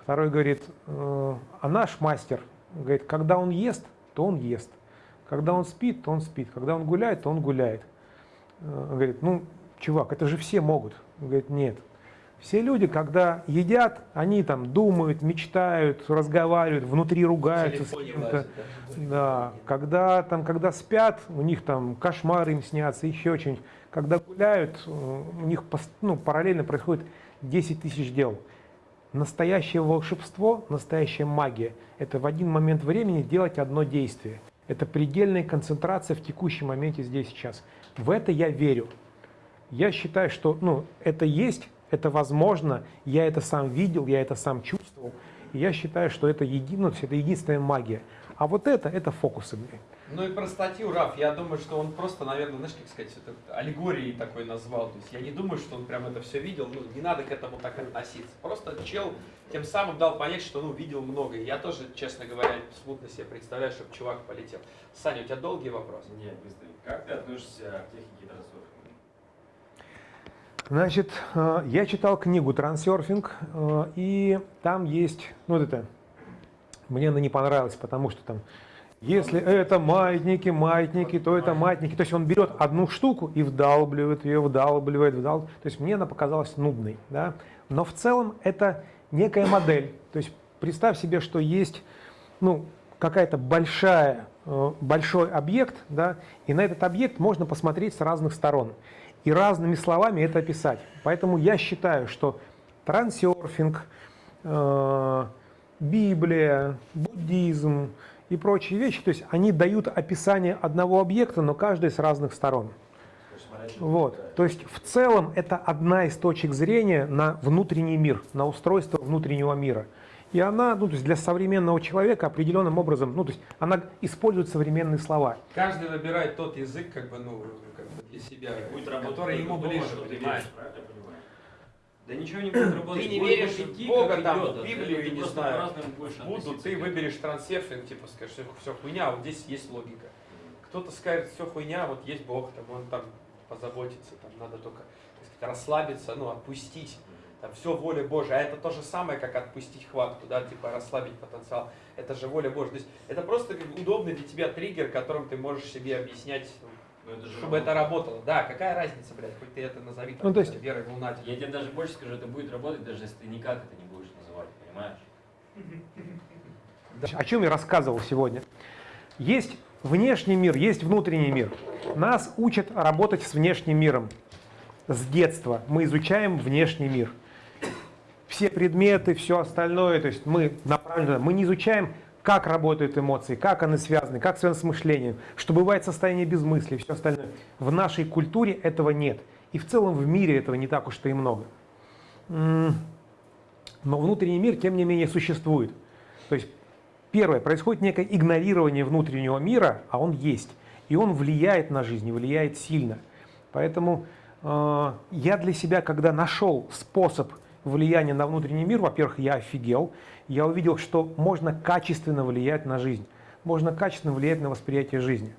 [SPEAKER 2] Второй говорит, э, а наш мастер, говорит, когда он ест, то он ест. Когда он спит, то он спит. Когда он гуляет, то он гуляет. Э, Говорит, ну, чувак, это же все могут. Он Говорит, нет. Все люди, когда едят, они там думают, мечтают, разговаривают, внутри ругаются с
[SPEAKER 6] лазят,
[SPEAKER 2] Да, когда, там, когда спят, у них там кошмары им снятся, еще что-нибудь. Когда гуляют, э, у них ну, параллельно происходит 10 тысяч дел. Настоящее волшебство, настоящая магия – это в один момент времени делать одно действие. Это предельная концентрация в текущем моменте здесь сейчас. В это я верю. Я считаю, что ну, это есть, это возможно, я это сам видел, я это сам чувствовал. И я считаю, что это, еди, ну, это единственная магия. А вот это, это фокусы. блин.
[SPEAKER 6] Ну и про статью Раф, я думаю, что он просто, наверное, знаешь, как сказать, это аллегорией такой назвал. То есть я не думаю, что он прям это все видел, ну не надо к этому так относиться. Просто чел тем самым дал понять, что ну видел много. И я тоже, честно говоря, смутно себе представляю, чтобы чувак полетел. Саня, у тебя долгий вопрос?
[SPEAKER 4] Нет, быстрый. Как ты относишься к технике трансерфинга?
[SPEAKER 2] Значит, э, я читал книгу «Трансерфинг», э, и там есть, ну вот это, мне она не понравилась, потому что там, если это маятники, маятники, то это маятники. То есть он берет одну штуку и вдалбливает ее, вдалбливает, вдалбливает. То есть мне она показалась нудной. Да? Но в целом это некая модель. То есть представь себе, что есть ну, какая-то большая, э, большой объект, да, и на этот объект можно посмотреть с разных сторон и разными словами это описать. Поэтому я считаю, что трансерфинг, э, Библия, буддизм и прочие вещи, то есть они дают описание одного объекта, но каждый с разных сторон. Вот. То есть в целом это одна из точек зрения на внутренний мир, на устройство внутреннего мира. И она, ну, то есть для современного человека определенным образом, ну, то есть она использует современные слова.
[SPEAKER 6] Каждый выбирает тот язык, как бы, ну, как бы для себя,
[SPEAKER 4] Будет работать
[SPEAKER 6] который ему ближе,
[SPEAKER 4] что
[SPEAKER 6] понимаешь?
[SPEAKER 4] правильно я?
[SPEAKER 8] Да ничего не будет работать.
[SPEAKER 6] Ты не
[SPEAKER 8] Будет
[SPEAKER 6] веришь
[SPEAKER 8] идти,
[SPEAKER 6] Бога, там,
[SPEAKER 8] идет,
[SPEAKER 6] в
[SPEAKER 8] а
[SPEAKER 6] Библию, и не знаю,
[SPEAKER 8] будешь
[SPEAKER 6] Буду, ты выберешь трансерфинг, типа скажешь, что все хуйня, а вот здесь есть логика. Кто-то скажет, все хуйня, вот есть Бог, там он там позаботится, там надо только так сказать, расслабиться, ну, отпустить. Там все воля Божья. А это то же самое, как отпустить хватку, да, типа расслабить потенциал. Это же воля Божья. То есть это просто как удобный для тебя триггер, которым ты можешь себе объяснять,
[SPEAKER 4] Ну, это же
[SPEAKER 6] чтобы это работало. Да, какая разница, блядь, хоть ты это назови там,
[SPEAKER 2] Ну, то есть-
[SPEAKER 6] верой в лунатик.
[SPEAKER 8] Я тебе даже больше скажу, это будет работать, даже если ты никак это не будешь называть, понимаешь?
[SPEAKER 2] О чем я рассказывал сегодня? Есть внешний мир, есть внутренний мир. Нас учат работать с внешним миром. С детства мы изучаем внешний мир. Все предметы, все остальное, то есть мы направлены, мы не изучаем, как работают эмоции, как они связаны, как связаны с мышлением, что бывает состояние без мысли, все остальное. В нашей культуре этого нет. И в целом в мире этого не так уж-то и много. Но внутренний мир, тем не менее, существует. То есть Первое, происходит некое игнорирование внутреннего мира, а он есть. И он влияет на жизнь, и влияет сильно. Поэтому э, я для себя, когда нашел способ влияния на внутренний мир, во-первых, я офигел. Я увидел, что можно качественно влиять на жизнь. Можно качественно влиять на восприятие жизни.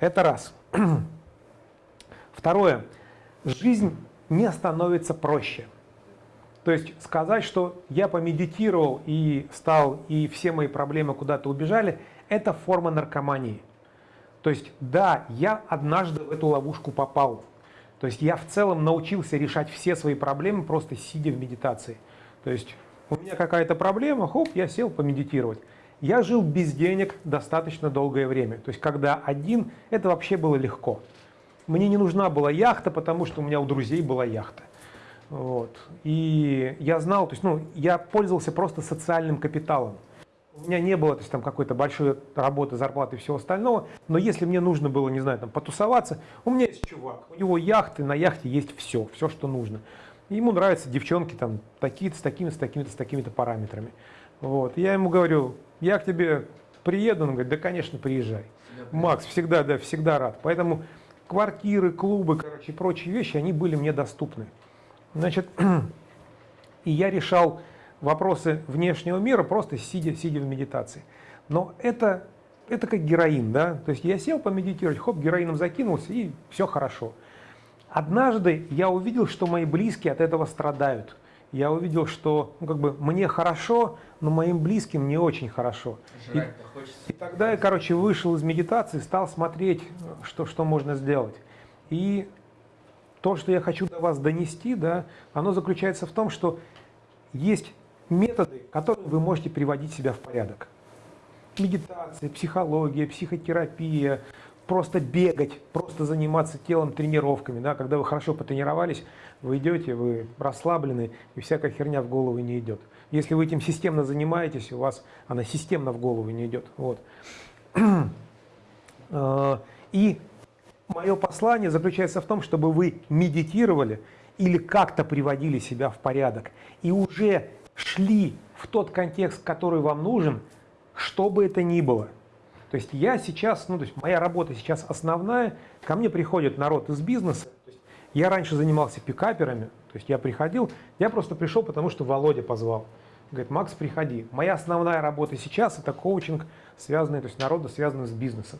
[SPEAKER 2] Это раз. Второе. Жизнь не становится проще. То есть сказать, что я помедитировал и стал, и все мои проблемы куда-то убежали, это форма наркомании. То есть да, я однажды в эту ловушку попал. То есть я в целом научился решать все свои проблемы, просто сидя в медитации. То есть у меня какая-то проблема, хоп, я сел помедитировать. Я жил без денег достаточно долгое время. То есть когда один, это вообще было легко. Мне не нужна была яхта, потому что у меня у друзей была яхта. Вот. И я знал, то есть, ну, я пользовался просто социальным капиталом. У меня не было то есть, там, какой-то большой работы, зарплаты и всего остального, но если мне нужно было, не знаю, там, потусоваться, у меня есть чувак, у него яхты, на яхте есть все, все, что нужно. Ему нравятся девчонки там такие-то, с такими-то, с такими-то, с такими-то параметрами. Вот. Я ему говорю, я к тебе приеду, он говорит, да, конечно, приезжай. Макс, всегда, да, всегда рад. Поэтому квартиры, клубы, короче, прочие вещи, они были мне доступны. Значит, и я решал вопросы внешнего мира просто сидя, сидя в медитации. Но это, это как героин, да? То есть я сел помедитировать, хоп, героином закинулся, и все хорошо. Однажды я увидел, что мои близкие от этого страдают. я увидел, что ну, как бы мне хорошо, но моим близким не очень хорошо. И, и тогда я, короче, вышел из медитации, стал смотреть, что, что можно сделать. И то, что я хочу до вас донести, да, оно заключается в том, что есть методы, которыми вы можете приводить себя в порядок. Медитация, психология, психотерапия, просто бегать, просто заниматься телом тренировками. Да? Когда вы хорошо потренировались, вы идете, вы расслаблены, и всякая херня в голову не идет. Если вы этим системно занимаетесь, у вас она системно в голову не идет. Вот. А, и мое послание заключается в том, чтобы вы медитировали или как-то приводили себя в порядок и уже шли в тот контекст, который вам нужен, что бы это ни было. То есть я сейчас, ну то есть моя работа сейчас основная, ко мне приходит народ из бизнеса. Я раньше занимался пикаперами, то есть я приходил, я просто пришел, потому что Володя позвал. Говорит, Макс, приходи. Моя основная работа сейчас это коучинг, связанный, то есть народа, связанный с бизнесом.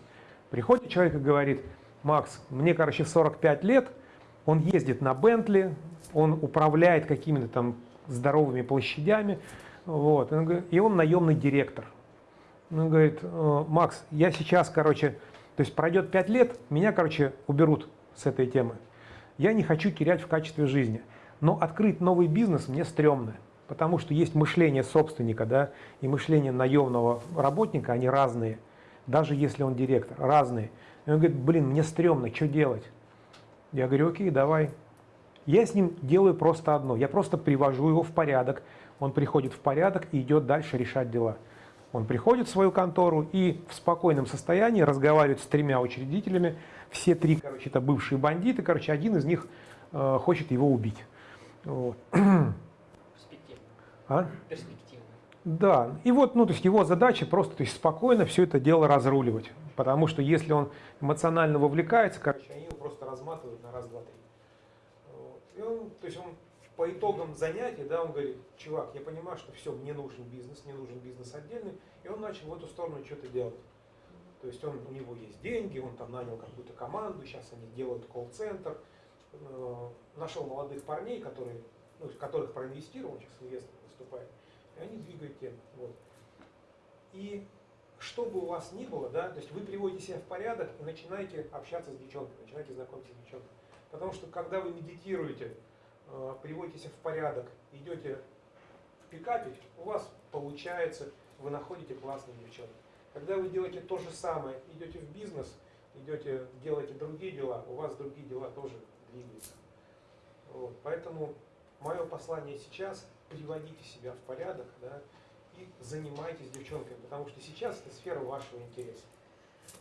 [SPEAKER 2] Приходит человек и говорит, Макс, мне, короче, 45 лет, он ездит на Бентли, он управляет какими-то там здоровыми площадями, вот, и он наемный директор. Он говорит, «Э, Макс, я сейчас, короче, то есть пройдет 5 лет, меня, короче, уберут с этой темы. Я не хочу терять в качестве жизни. Но открыть новый бизнес мне стрёмно, потому что есть мышление собственника да, и мышление наемного работника, они разные, даже если он директор, разные. И он говорит, блин, мне стрёмно, что делать? Я говорю, окей, давай. Я с ним делаю просто одно, я просто привожу его в порядок, он приходит в порядок и идет дальше решать дела. Он приходит в свою контору и в спокойном состоянии разговаривает с тремя учредителями. Все три, короче, это бывшие бандиты. Короче, один из них э, хочет его убить. Вот.
[SPEAKER 11] Перспективно.
[SPEAKER 2] А?
[SPEAKER 11] Перспективно.
[SPEAKER 2] Да, и вот, ну, то есть его задача просто, то есть спокойно все это дело разруливать. Потому что если он эмоционально вовлекается, короче, они его просто разматывают на раз, два, три. И он, то есть он по итогам занятий, да, он говорит, чувак, я понимаю, что все, мне нужен бизнес, мне нужен бизнес отдельный, и он начал в эту сторону что-то делать. То есть он, у него есть деньги, он там нанял какую-то команду, сейчас они делают колл-центр, э, нашел молодых парней, которые, ну, которых проинвестировал, сейчас инвестор выступает, и они двигают тему. Вот. И что бы у вас ни было, да, то есть вы приводите себя в порядок и начинаете общаться с девчонками, начинаете знакомиться с девчонками. Потому что когда вы медитируете, Э, приводите себя в порядок, идете в пикапить, у вас получается, вы находите классных девчонок. Когда вы делаете то же самое, идете в бизнес, идете, делаете другие дела, у вас другие дела тоже двигаются. Вот. Поэтому мое послание сейчас – приводите себя в порядок да, и занимайтесь девчонками, потому что сейчас это сфера вашего интереса.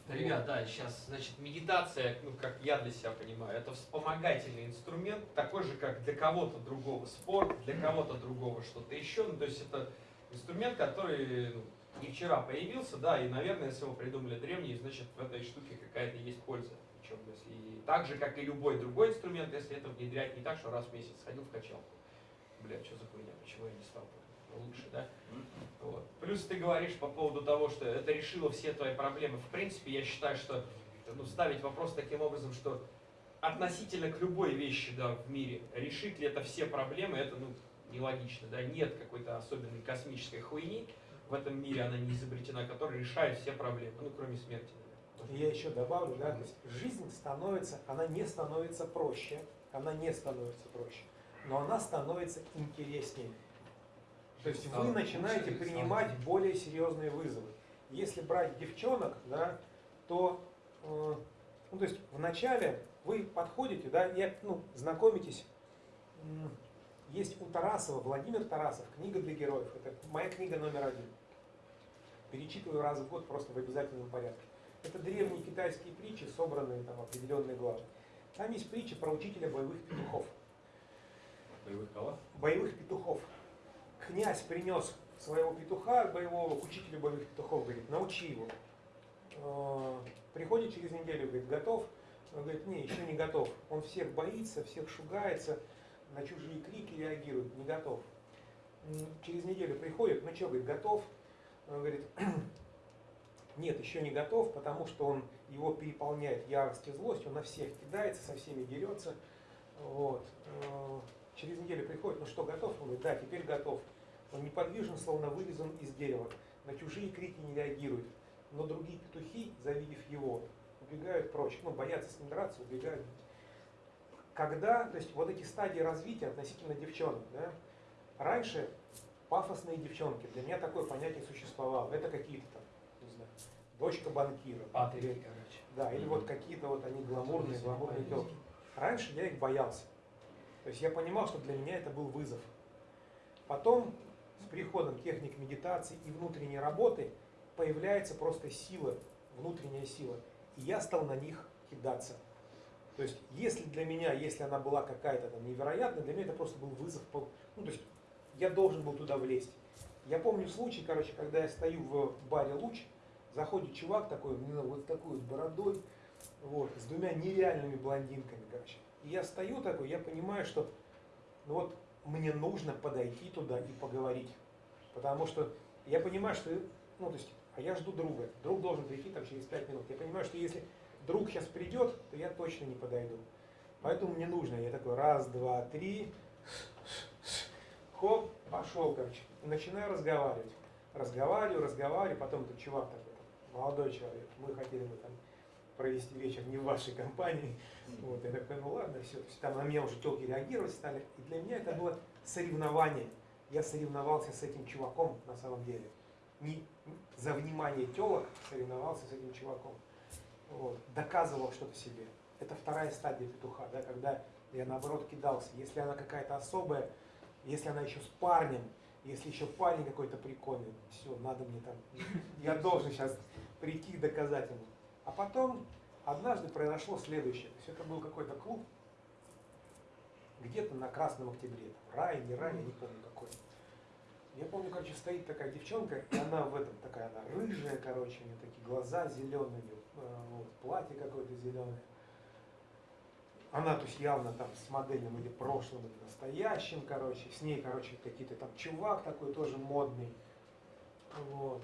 [SPEAKER 6] Ребят, да, сейчас, значит, медитация, ну, как я для себя понимаю, это вспомогательный инструмент, такой же, как для кого-то другого спорт, для кого-то другого что-то еще. Ну, то есть это инструмент, который ну, не вчера появился, да, и, наверное, если его придумали древние, значит, в этой штуке какая-то есть польза. Причем, если так же, как и любой другой инструмент, если это внедрять не так, что раз в месяц сходил в качалку. Блядь, что за хуйня, почему я не стал лучше, да? Вот. Плюс ты говоришь по поводу того, что это решило все твои проблемы. В принципе, я считаю, что ну, ставить вопрос таким образом, что относительно к любой вещи да, в мире, решит ли это все проблемы, это ну, нелогично. Да? Нет какой-то особенной космической хуйни в этом мире, она не изобретена, которая решает все проблемы, ну кроме смерти.
[SPEAKER 2] Я еще добавлю, да, то есть жизнь становится, она не становится проще, она не становится проще, но она становится интереснее. То есть вы начинаете принимать более серьезные вызовы. Если брать девчонок, да, то, э, ну, то есть вначале вы подходите, да, и ну, знакомитесь. Есть у Тарасова, Владимир Тарасов, книга для героев. Это моя книга номер один. Перечитываю раз в год просто в обязательном порядке. Это древние китайские притчи, собранные там определенные главы. Там есть притча про учителя боевых петухов.
[SPEAKER 3] Боевых кого?
[SPEAKER 2] Боевых петухов князь принес своего петуха боевого к учителю боевых петухов, говорит, научи его. А, приходит через неделю, говорит, готов? Он говорит, не, еще не готов. Он всех боится, всех шугается, на чужие крики реагирует, не готов. Через неделю приходит, ну что, говорит, готов? Он говорит, нет, еще не готов, потому что он, его переполняет ярость и злость, он на всех кидается, со всеми дерется. Вот. Через неделю приходит, ну что, готов? Он говорит, да, теперь готов. Он неподвижен, словно вырезан из дерева. На чужие крики не реагирует. Но другие петухи, завидев его, убегают прочь. Ну, боятся с ним драться, убегают. Когда, то есть вот эти стадии развития относительно девчонок, да, раньше пафосные девчонки, для меня такое понятие существовало. Это какие-то там, не знаю, дочка банкира.
[SPEAKER 6] Патрики, короче.
[SPEAKER 2] Да, или вот какие-то вот они гламурные, гламурные телки. Раньше я их боялся. То есть я понимал, что для меня это был вызов. Потом, с приходом техник медитации и внутренней работы, появляется просто сила, внутренняя сила. И я стал на них кидаться. То есть, если для меня, если она была какая-то там невероятная, для меня это просто был вызов. Ну, то есть, я должен был туда влезть. Я помню случай, короче, когда я стою в баре «Луч», заходит чувак такой, ну, вот такой вот бородой, вот, с двумя нереальными блондинками, короче. И я стою такой, я понимаю, что ну вот мне нужно подойти туда и поговорить. Потому что я понимаю, что, ну, то есть, а я жду друга. Друг должен прийти там через пять минут. Я понимаю, что если друг сейчас придет, то я точно не подойду. Поэтому мне нужно. Я такой, раз, два, три, хоп, пошел, короче. Начинаю разговаривать. Разговариваю, разговариваю, потом этот чувак такой, молодой человек, мы хотели бы там провести вечер не в вашей компании. Вот, я такой, ну ладно, все. Там на меня уже телки реагировать стали. И для меня это было соревнование. Я соревновался с этим чуваком на самом деле. Не за внимание телок соревновался с этим чуваком. Вот. Доказывал что-то себе. Это вторая стадия петуха, да, когда я наоборот кидался. Если она какая-то особая, если она еще с парнем, если еще парень какой-то прикольный, все, надо мне там, я должен сейчас прийти и доказать ему. А потом однажды произошло следующее. То есть это был какой-то клуб, где-то на Красном Октябре, там, рай, не рай, я не помню какой. Я помню, короче, стоит такая девчонка, и она в этом такая, она рыжая, короче, у нее такие глаза зеленые, вот, платье какое-то зеленое. Она, то есть, явно там с модельным или прошлым, или настоящим, короче. С ней, короче, какие-то там чувак такой тоже модный. Вот.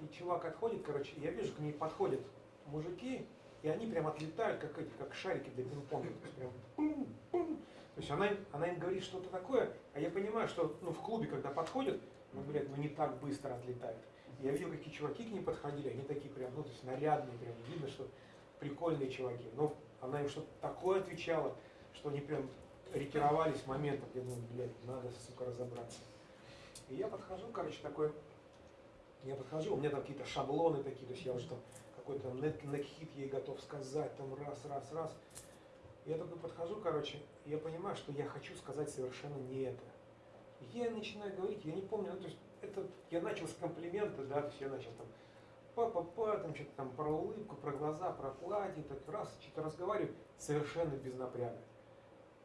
[SPEAKER 2] И чувак отходит, короче, я вижу, к ней подходят мужики, и они прям отлетают, как эти, как шарики для пинг-понга. То есть прям пум-пум. То есть она, она им говорит что-то такое, а я понимаю, что ну, в клубе, когда подходят, ну, блядь, ну не так быстро отлетают. Я видел, какие чуваки к ней подходили, они такие прям, ну, то есть нарядные, прям видно, что прикольные чуваки. Но она им что-то такое отвечала, что они прям ретировались моментом, я думаю, блядь, надо, сука, разобраться. И я подхожу, короче, такой, я подхожу, у меня там какие-то шаблоны такие, то есть я уже там какой-то некхит ей готов сказать, там раз, раз, раз. Я такой подхожу, короче, и я понимаю, что я хочу сказать совершенно не это. Я начинаю говорить, я не помню, ну, то есть это, я начал с комплимента, да, то есть я начал там па-па-па, там что-то там про улыбку, про глаза, про платье, так раз, что-то разговариваю, совершенно без напряга.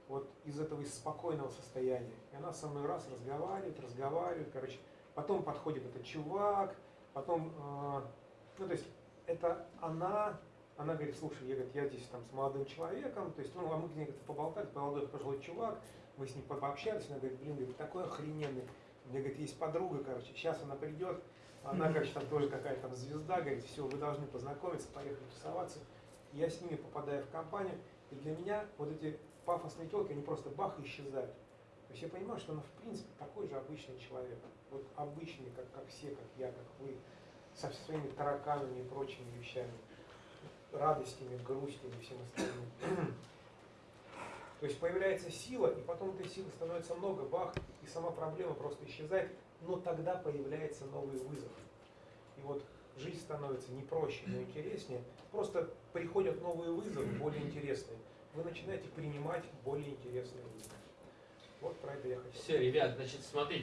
[SPEAKER 2] Вот из этого, из спокойного состояния. И она со мной раз разговаривает, разговаривает, короче. Потом подходит этот чувак, потом, э, ну, то есть, это она, она говорит, слушай, я, говорит, я здесь там с молодым человеком, то есть, ну, а мы с ней как-то поболтали, молодой пожилой чувак, мы с ним по- пообщались, она говорит, блин, говорит, такой охрененный. У меня, говорит, есть подруга, короче, сейчас она придет, она, короче, там тоже какая-то там звезда, говорит, все, вы должны познакомиться, поехали тусоваться. Я с ними попадаю в компанию, и для меня вот эти пафосные телки, они просто бах и исчезают. То есть я понимаю, что она в принципе такой же обычный человек. Вот обычный, как, как все, как я, как вы, со своими тараканами и прочими вещами, радостями, грустями и всем остальным. То есть появляется сила, и потом этой силы становится много, бах, и сама проблема просто исчезает, но тогда появляется новый вызов. И вот жизнь становится не проще, но интереснее. Просто приходят новые вызовы, более интересные. Вы начинаете принимать более интересные вызовы. Вот про это я хотел.
[SPEAKER 6] Все, ребят, значит, смотрите.